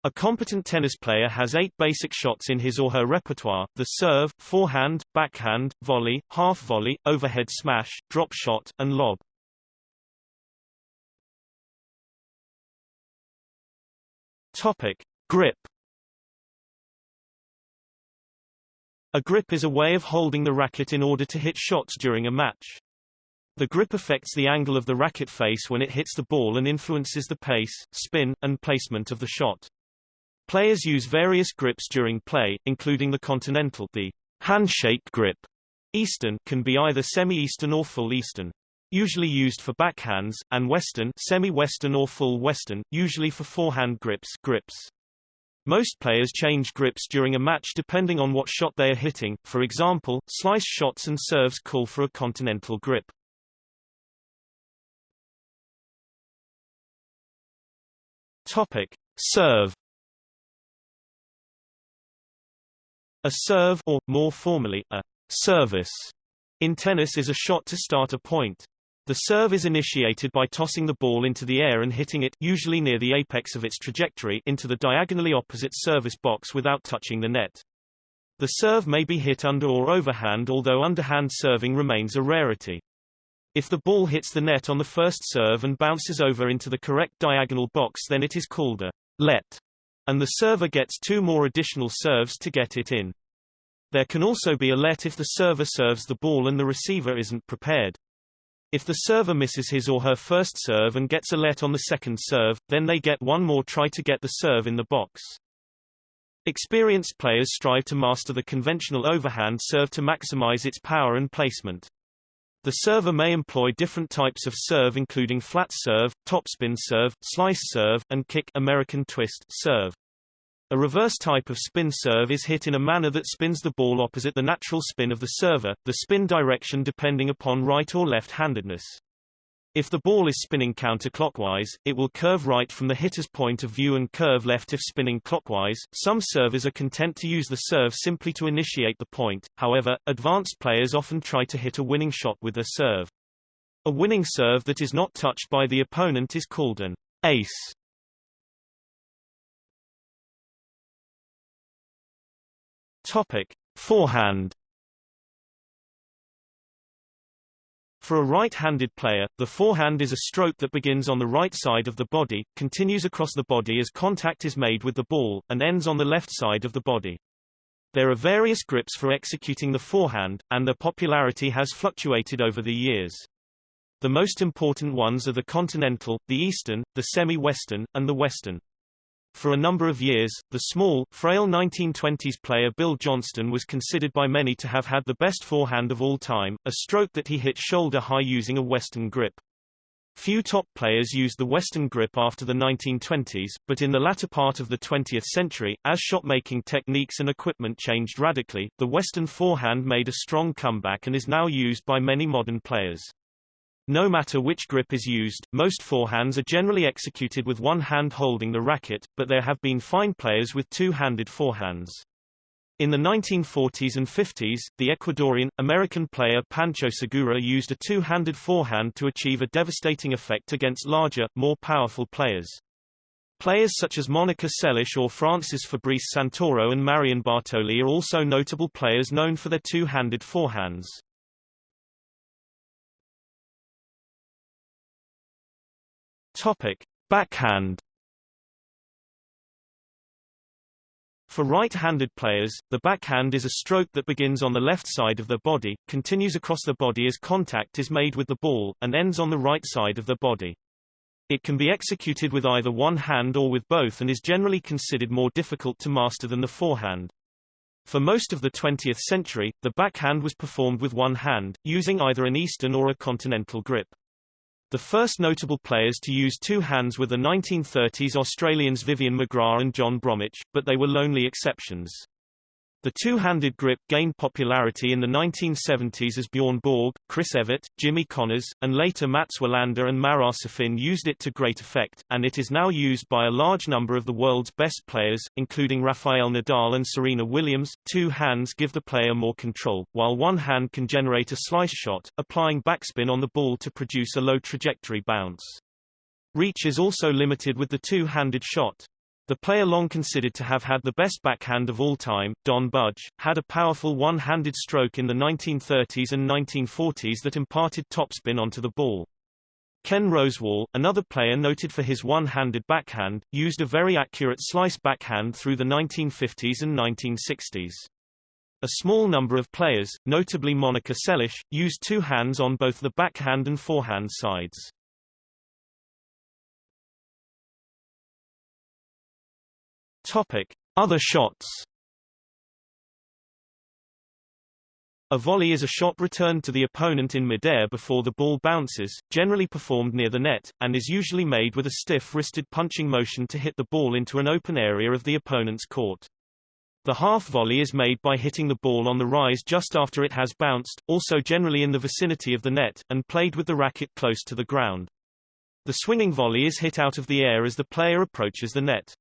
A competent tennis player has eight basic shots in his or her repertoire, the serve, forehand, backhand, volley, half volley, overhead smash, drop shot, and lob. Topic: Grip. A grip is a way of holding the racket in order to hit shots during a match. The grip affects the angle of the racket face when it hits the ball and influences the pace, spin, and placement of the shot. Players use various grips during play, including the continental, the handshake grip. Eastern can be either semi-eastern or full eastern usually used for backhands, and western semi-western or full western, usually for forehand grips grips. Most players change grips during a match depending on what shot they are hitting, for example, slice shots and serves call for a continental grip. Topic. Serve A serve or, more formally, a service in tennis is a shot to start a point. The serve is initiated by tossing the ball into the air and hitting it usually near the apex of its trajectory into the diagonally opposite service box without touching the net. The serve may be hit under or overhand although underhand serving remains a rarity. If the ball hits the net on the first serve and bounces over into the correct diagonal box then it is called a let, and the server gets two more additional serves to get it in. There can also be a let if the server serves the ball and the receiver isn't prepared. If the server misses his or her first serve and gets a let on the second serve, then they get one more try to get the serve in the box. Experienced players strive to master the conventional overhand serve to maximize its power and placement. The server may employ different types of serve including flat serve, topspin serve, slice serve, and kick American twist serve. A reverse type of spin serve is hit in a manner that spins the ball opposite the natural spin of the server, the spin direction depending upon right or left-handedness. If the ball is spinning counterclockwise, it will curve right from the hitter's point of view and curve left if spinning clockwise. Some servers are content to use the serve simply to initiate the point, however, advanced players often try to hit a winning shot with their serve. A winning serve that is not touched by the opponent is called an ace. Topic: Forehand. For a right-handed player, the forehand is a stroke that begins on the right side of the body, continues across the body as contact is made with the ball, and ends on the left side of the body. There are various grips for executing the forehand, and their popularity has fluctuated over the years. The most important ones are the continental, the eastern, the semi-western, and the western. For a number of years, the small, frail 1920s player Bill Johnston was considered by many to have had the best forehand of all time, a stroke that he hit shoulder high using a western grip. Few top players used the western grip after the 1920s, but in the latter part of the 20th century, as shot-making techniques and equipment changed radically, the western forehand made a strong comeback and is now used by many modern players. No matter which grip is used, most forehands are generally executed with one hand holding the racket, but there have been fine players with two-handed forehands. In the 1940s and 50s, the Ecuadorian, American player Pancho Segura used a two-handed forehand to achieve a devastating effect against larger, more powerful players. Players such as Monica Seles or Francis Fabrice Santoro and Marion Bartoli are also notable players known for their two-handed forehands. Topic: Backhand. For right-handed players, the backhand is a stroke that begins on the left side of the body, continues across the body as contact is made with the ball, and ends on the right side of the body. It can be executed with either one hand or with both and is generally considered more difficult to master than the forehand. For most of the 20th century, the backhand was performed with one hand, using either an eastern or a continental grip. The first notable players to use two hands were the 1930s Australians Vivian McGrath and John Bromwich, but they were lonely exceptions. The two-handed grip gained popularity in the 1970s as Bjorn Borg, Chris Evert, Jimmy Connors, and later Mats Wilander and Marat Safin used it to great effect, and it is now used by a large number of the world's best players, including Rafael Nadal and Serena Williams. Two hands give the player more control, while one hand can generate a slice shot, applying backspin on the ball to produce a low trajectory bounce. Reach is also limited with the two-handed shot. The player long considered to have had the best backhand of all time, Don Budge, had a powerful one-handed stroke in the 1930s and 1940s that imparted topspin onto the ball. Ken Rosewall, another player noted for his one-handed backhand, used a very accurate slice backhand through the 1950s and 1960s. A small number of players, notably Monica Seles, used two hands on both the backhand and forehand sides. Topic: Other shots. A volley is a shot returned to the opponent in midair before the ball bounces, generally performed near the net, and is usually made with a stiff-wristed punching motion to hit the ball into an open area of the opponent's court. The half volley is made by hitting the ball on the rise just after it has bounced, also generally in the vicinity of the net, and played with the racket close to the ground. The swinging volley is hit out of the air as the player approaches the net.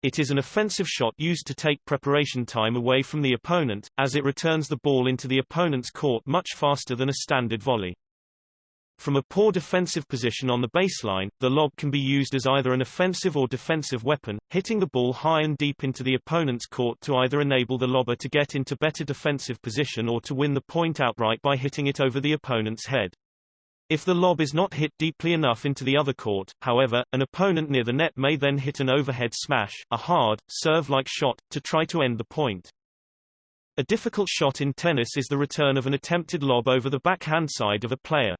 It is an offensive shot used to take preparation time away from the opponent, as it returns the ball into the opponent's court much faster than a standard volley. From a poor defensive position on the baseline, the lob can be used as either an offensive or defensive weapon, hitting the ball high and deep into the opponent's court to either enable the lobber to get into better defensive position or to win the point outright by hitting it over the opponent's head. If the lob is not hit deeply enough into the other court, however, an opponent near the net may then hit an overhead smash, a hard, serve-like shot, to try to end the point. A difficult shot in tennis is the return of an attempted lob over the backhand side of a player.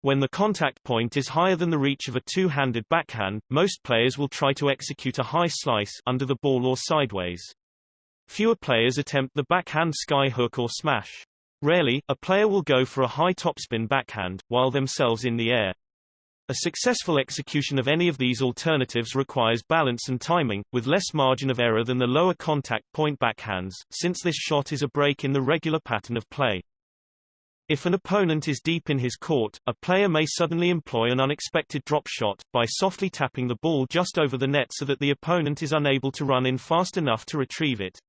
When the contact point is higher than the reach of a two-handed backhand, most players will try to execute a high slice under the ball or sideways. Fewer players attempt the backhand sky hook or smash. Rarely, a player will go for a high topspin backhand, while themselves in the air. A successful execution of any of these alternatives requires balance and timing, with less margin of error than the lower contact point backhands, since this shot is a break in the regular pattern of play. If an opponent is deep in his court, a player may suddenly employ an unexpected drop shot, by softly tapping the ball just over the net so that the opponent is unable to run in fast enough to retrieve it.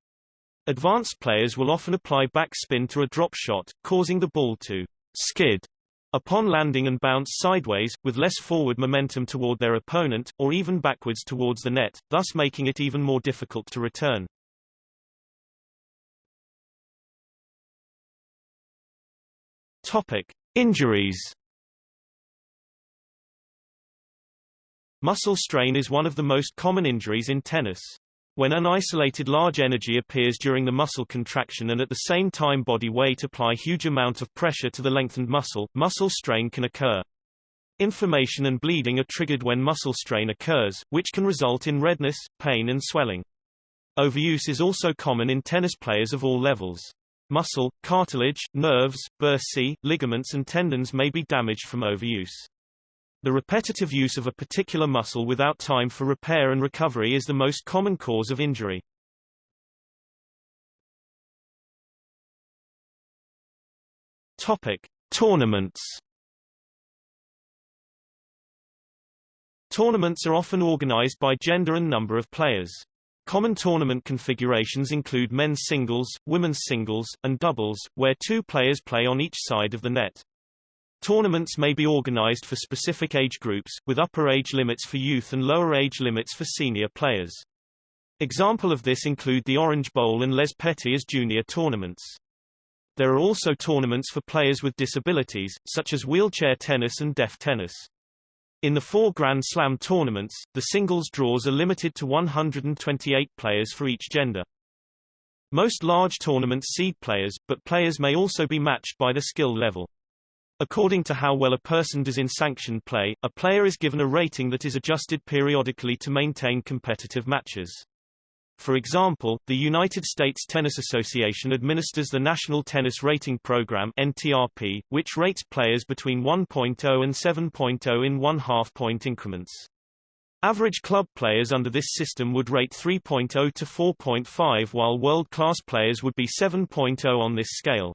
Advanced players will often apply backspin to a drop shot, causing the ball to skid upon landing and bounce sideways, with less forward momentum toward their opponent, or even backwards towards the net, thus making it even more difficult to return. Topic: Injuries. Muscle strain is one of the most common injuries in tennis. When an isolated large energy appears during the muscle contraction and at the same time body weight apply huge amount of pressure to the lengthened muscle, muscle strain can occur. Inflammation and bleeding are triggered when muscle strain occurs, which can result in redness, pain and swelling. Overuse is also common in tennis players of all levels. Muscle, cartilage, nerves, bursae, ligaments and tendons may be damaged from overuse. The repetitive use of a particular muscle without time for repair and recovery is the most common cause of injury. Topic: Tournaments. Tournaments are often organized by gender and number of players. Common tournament configurations include men's singles, women's singles, and doubles, where two players play on each side of the net. Tournaments may be organized for specific age groups, with upper age limits for youth and lower age limits for senior players. Example of this include the Orange Bowl and Les Petits as junior tournaments. There are also tournaments for players with disabilities, such as wheelchair tennis and deaf tennis. In the four Grand Slam tournaments, the singles draws are limited to 128 players for each gender. Most large tournaments seed players, but players may also be matched by their skill level. According to how well a person does in sanctioned play, a player is given a rating that is adjusted periodically to maintain competitive matches. For example, the United States Tennis Association administers the National Tennis Rating Program NTRP, which rates players between 1.0 and 7.0 in one-half-point increments. Average club players under this system would rate 3.0 to 4.5 while world-class players would be 7.0 on this scale.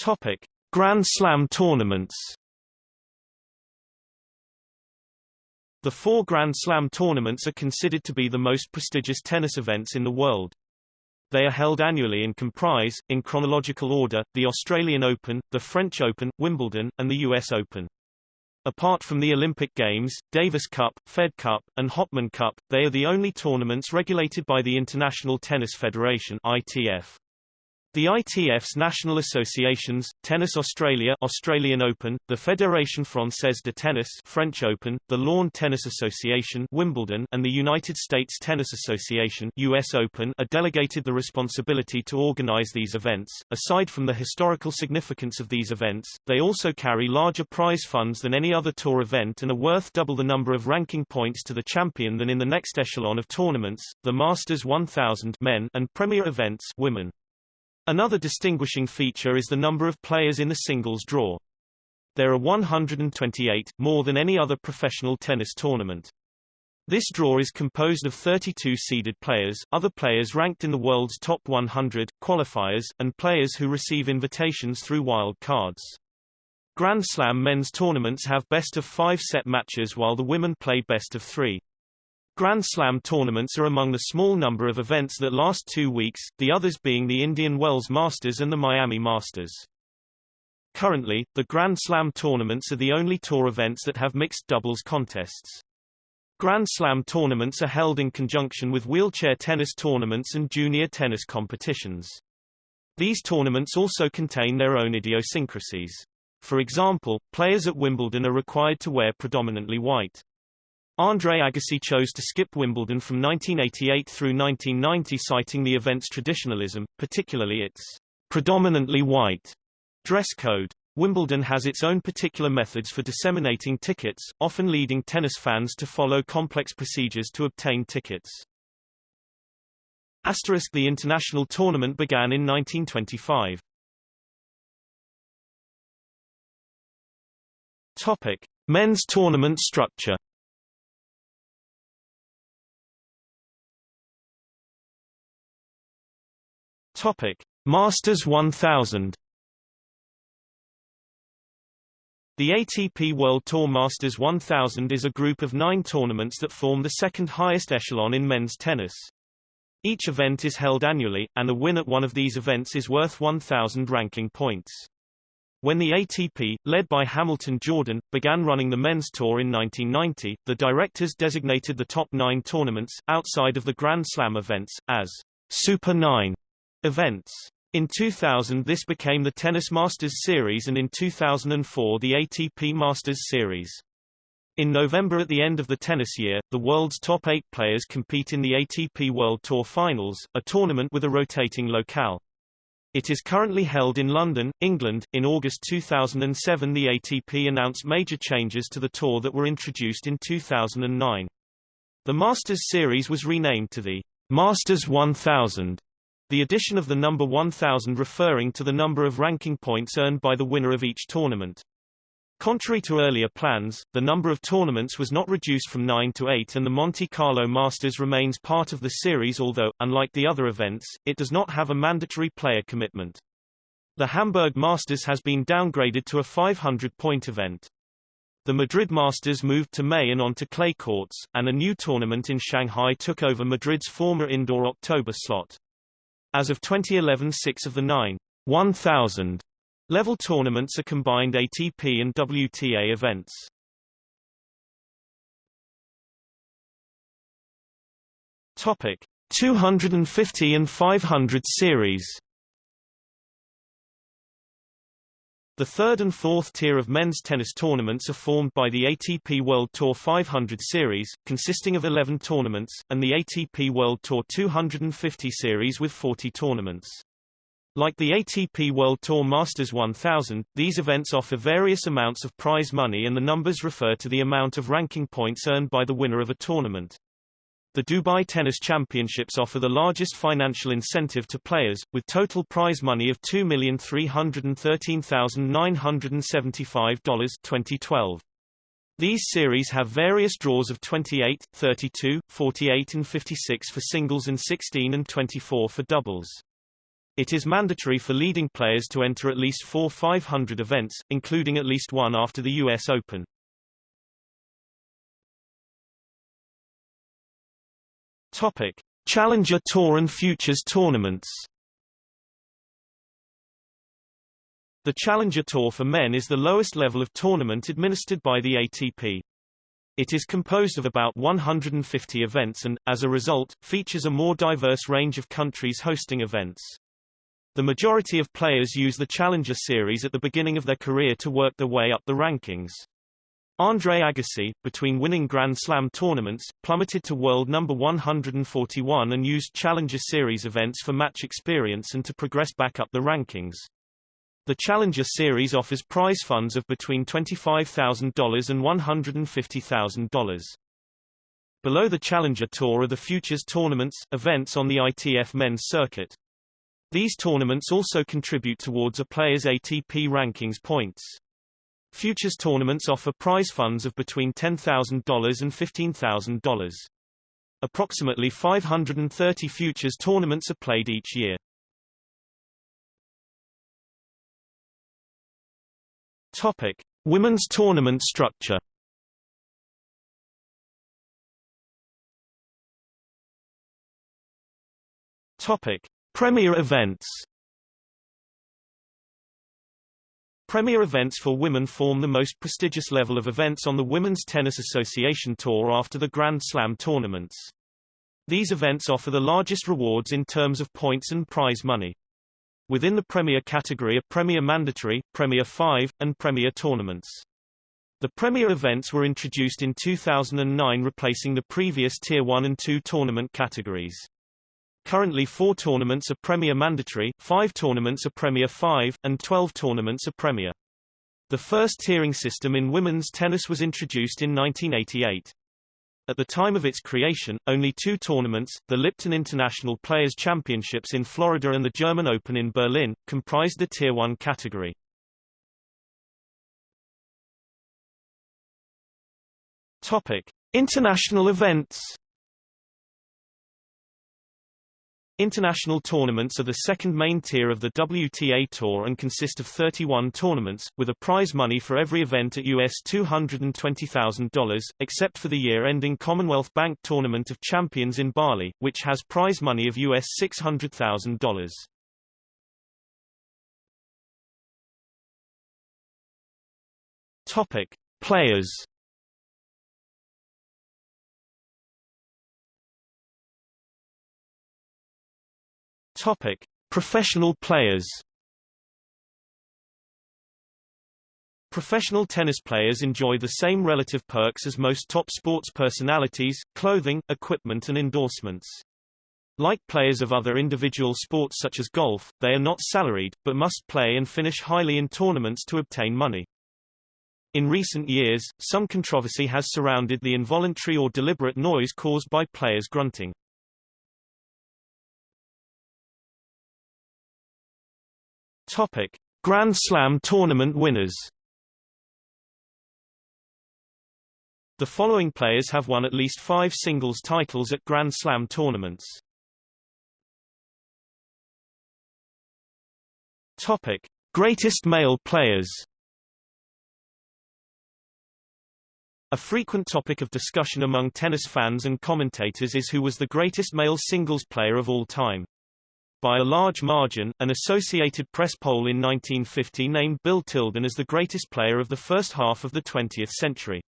Topic: Grand Slam tournaments. The four Grand Slam tournaments are considered to be the most prestigious tennis events in the world. They are held annually and comprise, in chronological order, the Australian Open, the French Open, Wimbledon, and the US Open. Apart from the Olympic Games, Davis Cup, Fed Cup, and Hopman Cup, they are the only tournaments regulated by the International Tennis Federation ITF. The ITF's national associations, Tennis Australia Australian Open, the Fédération Française de Tennis French Open, the Lawn Tennis Association Wimbledon, and the United States Tennis Association US Open are delegated the responsibility to organize these events. Aside from the historical significance of these events, they also carry larger prize funds than any other tour event and are worth double the number of ranking points to the champion than in the next echelon of tournaments, the Masters 1000 men and Premier events women. Another distinguishing feature is the number of players in the singles draw. There are 128, more than any other professional tennis tournament. This draw is composed of 32 seeded players, other players ranked in the world's top 100, qualifiers, and players who receive invitations through wild cards. Grand Slam men's tournaments have best of five set matches while the women play best of three. Grand Slam tournaments are among the small number of events that last two weeks, the others being the Indian Wells Masters and the Miami Masters. Currently, the Grand Slam tournaments are the only tour events that have mixed doubles contests. Grand Slam tournaments are held in conjunction with wheelchair tennis tournaments and junior tennis competitions. These tournaments also contain their own idiosyncrasies. For example, players at Wimbledon are required to wear predominantly white. Andre Agassi chose to skip Wimbledon from 1988 through 1990 citing the event's traditionalism, particularly its predominantly white dress code. Wimbledon has its own particular methods for disseminating tickets, often leading tennis fans to follow complex procedures to obtain tickets. Asterisk the international tournament began in 1925. Topic: Men's tournament structure. Topic: Masters 1000. The ATP World Tour Masters 1000 is a group of nine tournaments that form the second highest echelon in men's tennis. Each event is held annually, and a win at one of these events is worth 1,000 ranking points. When the ATP, led by Hamilton Jordan, began running the men's tour in 1990, the directors designated the top nine tournaments, outside of the Grand Slam events, as Super 9 events. In 2000 this became the Tennis Masters Series and in 2004 the ATP Masters Series. In November at the end of the tennis year, the world's top eight players compete in the ATP World Tour Finals, a tournament with a rotating locale. It is currently held in London, England. In August 2007 the ATP announced major changes to the tour that were introduced in 2009. The Masters Series was renamed to the Masters 1000 the addition of the number 1000 referring to the number of ranking points earned by the winner of each tournament. Contrary to earlier plans, the number of tournaments was not reduced from 9 to 8 and the Monte Carlo Masters remains part of the series although, unlike the other events, it does not have a mandatory player commitment. The Hamburg Masters has been downgraded to a 500-point event. The Madrid Masters moved to May and on to clay courts, and a new tournament in Shanghai took over Madrid's former indoor October slot. As of 2011 six of the nine 1,000 level tournaments are combined ATP and WTA events. Topic 250 and 500 series The third and fourth tier of men's tennis tournaments are formed by the ATP World Tour 500 Series, consisting of 11 tournaments, and the ATP World Tour 250 Series with 40 tournaments. Like the ATP World Tour Masters 1000, these events offer various amounts of prize money and the numbers refer to the amount of ranking points earned by the winner of a tournament. The Dubai Tennis Championships offer the largest financial incentive to players, with total prize money of $2,313,975 2012. These series have various draws of 28, 32, 48 and 56 for singles and 16 and 24 for doubles. It is mandatory for leading players to enter at least four 500 events, including at least one after the U.S. Open. Topic: Challenger Tour and Futures tournaments. The Challenger Tour for men is the lowest level of tournament administered by the ATP. It is composed of about 150 events and, as a result, features a more diverse range of countries hosting events. The majority of players use the Challenger Series at the beginning of their career to work their way up the rankings. Andre Agassi, between winning Grand Slam tournaments, plummeted to world number 141 and used Challenger Series events for match experience and to progress back up the rankings. The Challenger Series offers prize funds of between $25,000 and $150,000. Below the Challenger Tour are the Futures tournaments, events on the ITF men's circuit. These tournaments also contribute towards a player's ATP rankings points. Futures tournaments offer prize funds of between $10,000 and $15,000. Approximately 530 futures tournaments are played each year. Topic: Women's tournament structure. Topic: Premier events. Premier events for women form the most prestigious level of events on the Women's Tennis Association Tour after the Grand Slam tournaments. These events offer the largest rewards in terms of points and prize money. Within the Premier category are Premier Mandatory, Premier 5, and Premier Tournaments. The Premier events were introduced in 2009 replacing the previous Tier 1 and 2 tournament categories. Currently four tournaments are Premier Mandatory, five tournaments are Premier 5, and 12 tournaments are Premier. The first tiering system in women's tennis was introduced in 1988. At the time of its creation, only two tournaments, the Lipton International Players Championships in Florida and the German Open in Berlin, comprised the Tier 1 category. Topic: International events International tournaments are the second main tier of the WTA Tour and consist of 31 tournaments, with a prize money for every event at US $220,000, except for the year-ending Commonwealth Bank Tournament of Champions in Bali, which has prize money of US $600,000. Topic: Players Topic: Professional players. Professional tennis players enjoy the same relative perks as most top sports personalities, clothing, equipment and endorsements. Like players of other individual sports such as golf, they are not salaried, but must play and finish highly in tournaments to obtain money. In recent years, some controversy has surrounded the involuntary or deliberate noise caused by players grunting. Topic: Grand Slam tournament winners. The following players have won at least five singles titles at Grand Slam tournaments. Topic: Greatest male players. A frequent topic of discussion among tennis fans and commentators is who was the greatest male singles player of all time. By a large margin, an Associated Press poll in 1950 named Bill Tilden as the greatest player of the first half of the 20th century.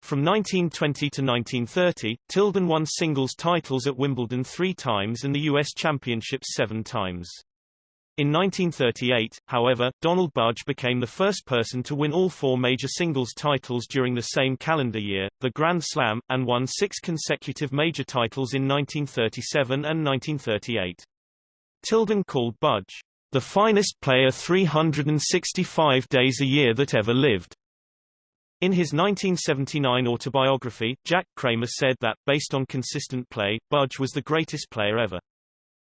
From 1920 to 1930, Tilden won singles titles at Wimbledon three times and the U.S. Championships seven times. In 1938, however, Donald Budge became the first person to win all four major singles titles during the same calendar year, the Grand Slam, and won six consecutive major titles in 1937 and 1938. Tilden called Budge, the finest player 365 days a year that ever lived. In his 1979 autobiography, Jack Kramer said that, based on consistent play, Budge was the greatest player ever.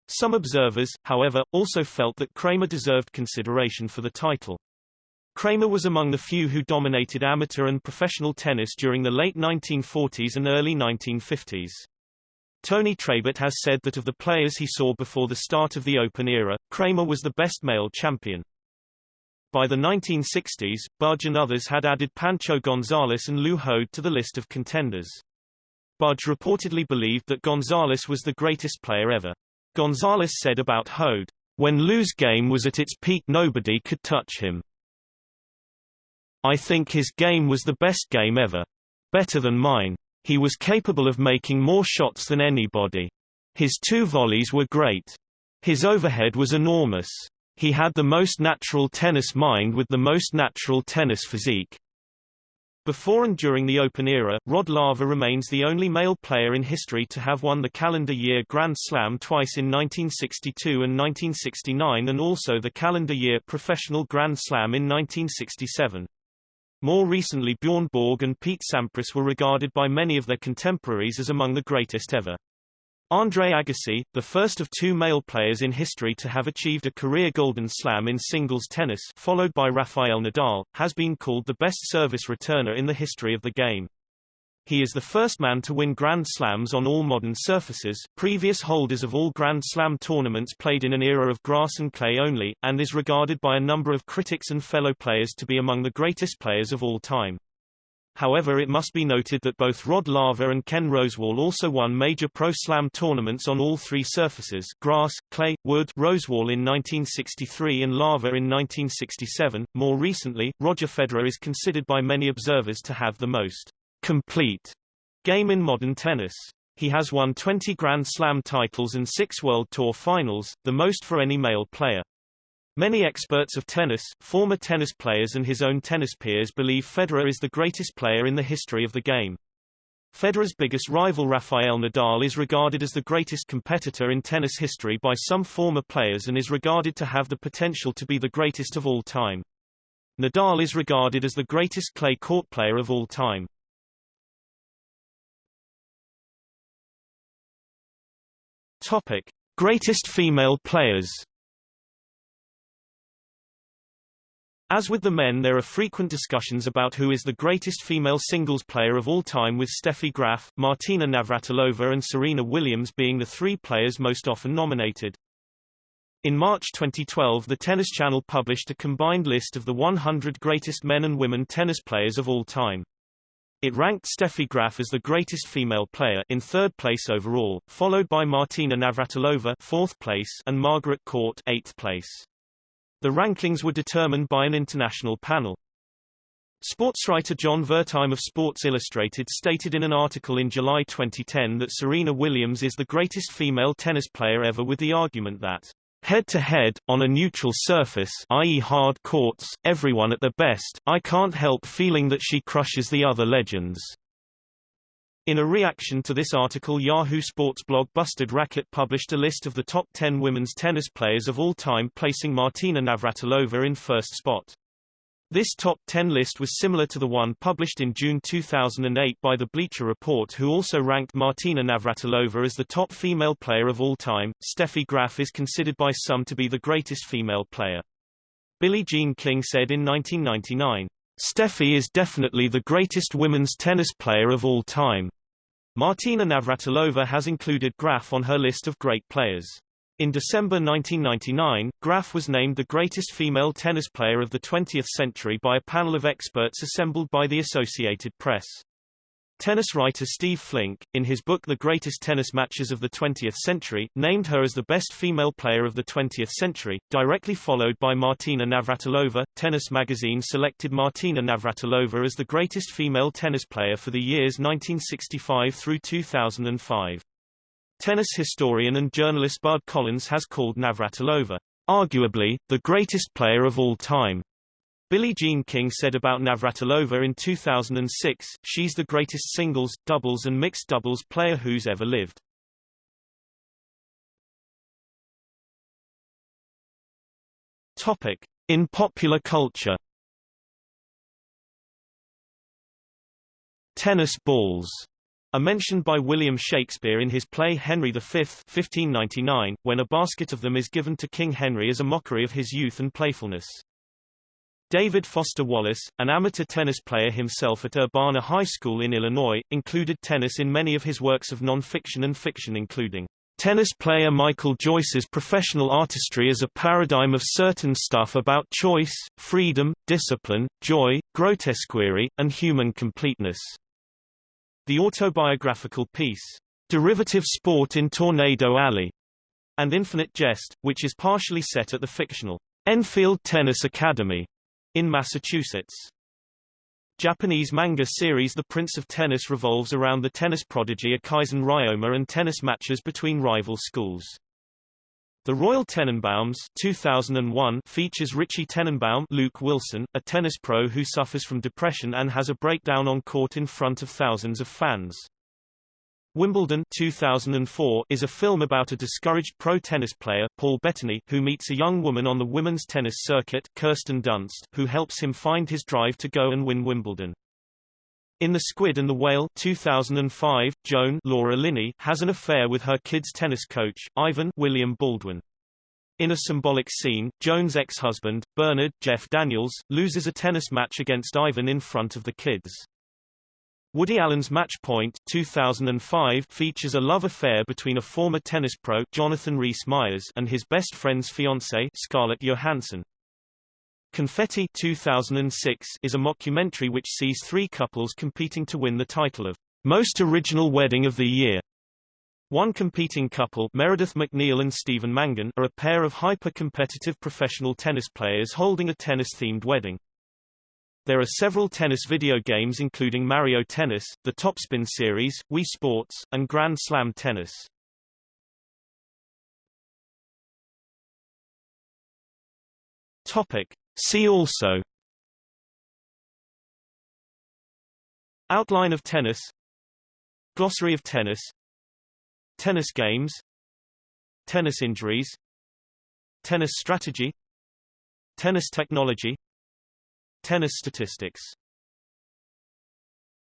Some observers, however, also felt that Kramer deserved consideration for the title. Kramer was among the few who dominated amateur and professional tennis during the late 1940s and early 1950s. Tony Trabert has said that of the players he saw before the start of the Open era, Kramer was the best male champion. By the 1960s, Budge and others had added Pancho Gonzalez and Lew Hoad to the list of contenders. Budge reportedly believed that Gonzalez was the greatest player ever. Gonzalez said about Hode, When Lew's game was at its peak nobody could touch him. I think his game was the best game ever. Better than mine. He was capable of making more shots than anybody. His two volleys were great. His overhead was enormous. He had the most natural tennis mind with the most natural tennis physique. Before and during the Open era, Rod Laver remains the only male player in history to have won the calendar year Grand Slam twice in 1962 and 1969 and also the calendar year Professional Grand Slam in 1967. More recently Bjorn Borg and Pete Sampras were regarded by many of their contemporaries as among the greatest ever. Andre Agassi, the first of two male players in history to have achieved a career Golden Slam in singles tennis followed by Rafael Nadal, has been called the best service returner in the history of the game. He is the first man to win Grand Slams on all modern surfaces previous holders of all Grand Slam tournaments played in an era of grass and clay only, and is regarded by a number of critics and fellow players to be among the greatest players of all time. However it must be noted that both Rod Laver and Ken Rosewall also won major Pro Slam tournaments on all three surfaces grass, clay, wood Rosewall in 1963 and Laver in 1967. More recently, Roger Federer is considered by many observers to have the most complete game in modern tennis. He has won 20 Grand Slam titles and six World Tour finals, the most for any male player. Many experts of tennis, former tennis players and his own tennis peers believe Federer is the greatest player in the history of the game. Federer's biggest rival Rafael Nadal is regarded as the greatest competitor in tennis history by some former players and is regarded to have the potential to be the greatest of all time. Nadal is regarded as the greatest clay court player of all time. Topic: Greatest female players As with the men there are frequent discussions about who is the greatest female singles player of all time with Steffi Graf, Martina Navratilova and Serena Williams being the three players most often nominated. In March 2012 the Tennis Channel published a combined list of the 100 greatest men and women tennis players of all time. It ranked Steffi Graf as the greatest female player in third place overall, followed by Martina Navratilova fourth place and Margaret Court eighth place. The rankings were determined by an international panel. Sportswriter John Wertheim of Sports Illustrated stated in an article in July 2010 that Serena Williams is the greatest female tennis player ever with the argument that Head-to-head, -head, on a neutral surface i.e. hard courts, everyone at their best, I can't help feeling that she crushes the other legends. In a reaction to this article Yahoo Sports blog Busted Racket published a list of the top 10 women's tennis players of all time placing Martina Navratilova in first spot. This top 10 list was similar to the one published in June 2008 by the Bleacher Report who also ranked Martina Navratilova as the top female player of all time. Steffi Graf is considered by some to be the greatest female player. Billie Jean King said in 1999, Steffi is definitely the greatest women's tennis player of all time. Martina Navratilova has included Graf on her list of great players. In December 1999, Graf was named the greatest female tennis player of the 20th century by a panel of experts assembled by the Associated Press. Tennis writer Steve Flink, in his book The Greatest Tennis Matches of the 20th Century, named her as the best female player of the 20th century, directly followed by Martina Navratilova. Tennis magazine selected Martina Navratilova as the greatest female tennis player for the years 1965 through 2005. Tennis historian and journalist Bud Collins has called Navratilova, arguably, the greatest player of all time. Billie Jean King said about Navratilova in 2006, she's the greatest singles, doubles and mixed doubles player who's ever lived. Topic. In popular culture Tennis balls are mentioned by William Shakespeare in his play Henry V 1599, when a basket of them is given to King Henry as a mockery of his youth and playfulness. David Foster Wallace, an amateur tennis player himself at Urbana High School in Illinois, included tennis in many of his works of non-fiction and fiction including Tennis player Michael Joyce's professional artistry as a paradigm of certain stuff about choice, freedom, discipline, joy, grotesquerie, and human completeness. The autobiographical piece, Derivative Sport in Tornado Alley, and Infinite Jest, which is partially set at the fictional Enfield Tennis Academy in Massachusetts. Japanese manga series The Prince of Tennis revolves around the tennis prodigy Echizen Ryoma and tennis matches between rival schools. The Royal Tenenbaums 2001 features Richie Tenenbaum Luke Wilson, a tennis pro who suffers from depression and has a breakdown on court in front of thousands of fans. Wimbledon 2004 is a film about a discouraged pro tennis player, Paul Bettany, who meets a young woman on the women's tennis circuit, Kirsten Dunst, who helps him find his drive to go and win Wimbledon. In The Squid and the Whale 2005, Joan Laura Linney has an affair with her kid's tennis coach, Ivan William Baldwin. In a symbolic scene, Joan's ex-husband, Bernard Jeff Daniels, loses a tennis match against Ivan in front of the kids. Woody Allen's Match Point 2005 features a love affair between a former tennis pro Jonathan Rhys Meyers and his best friend's fiancée Scarlett Johansson. Confetti 2006 is a mockumentary which sees three couples competing to win the title of Most Original Wedding of the Year. One competing couple Meredith MacNeill and Stephen Mangan are a pair of hyper-competitive professional tennis players holding a tennis-themed wedding. There are several tennis video games including Mario Tennis, the Topspin series, Wii Sports, and Grand Slam Tennis. Topic. See also Outline of tennis Glossary of tennis Tennis games Tennis injuries Tennis strategy Tennis technology Tennis statistics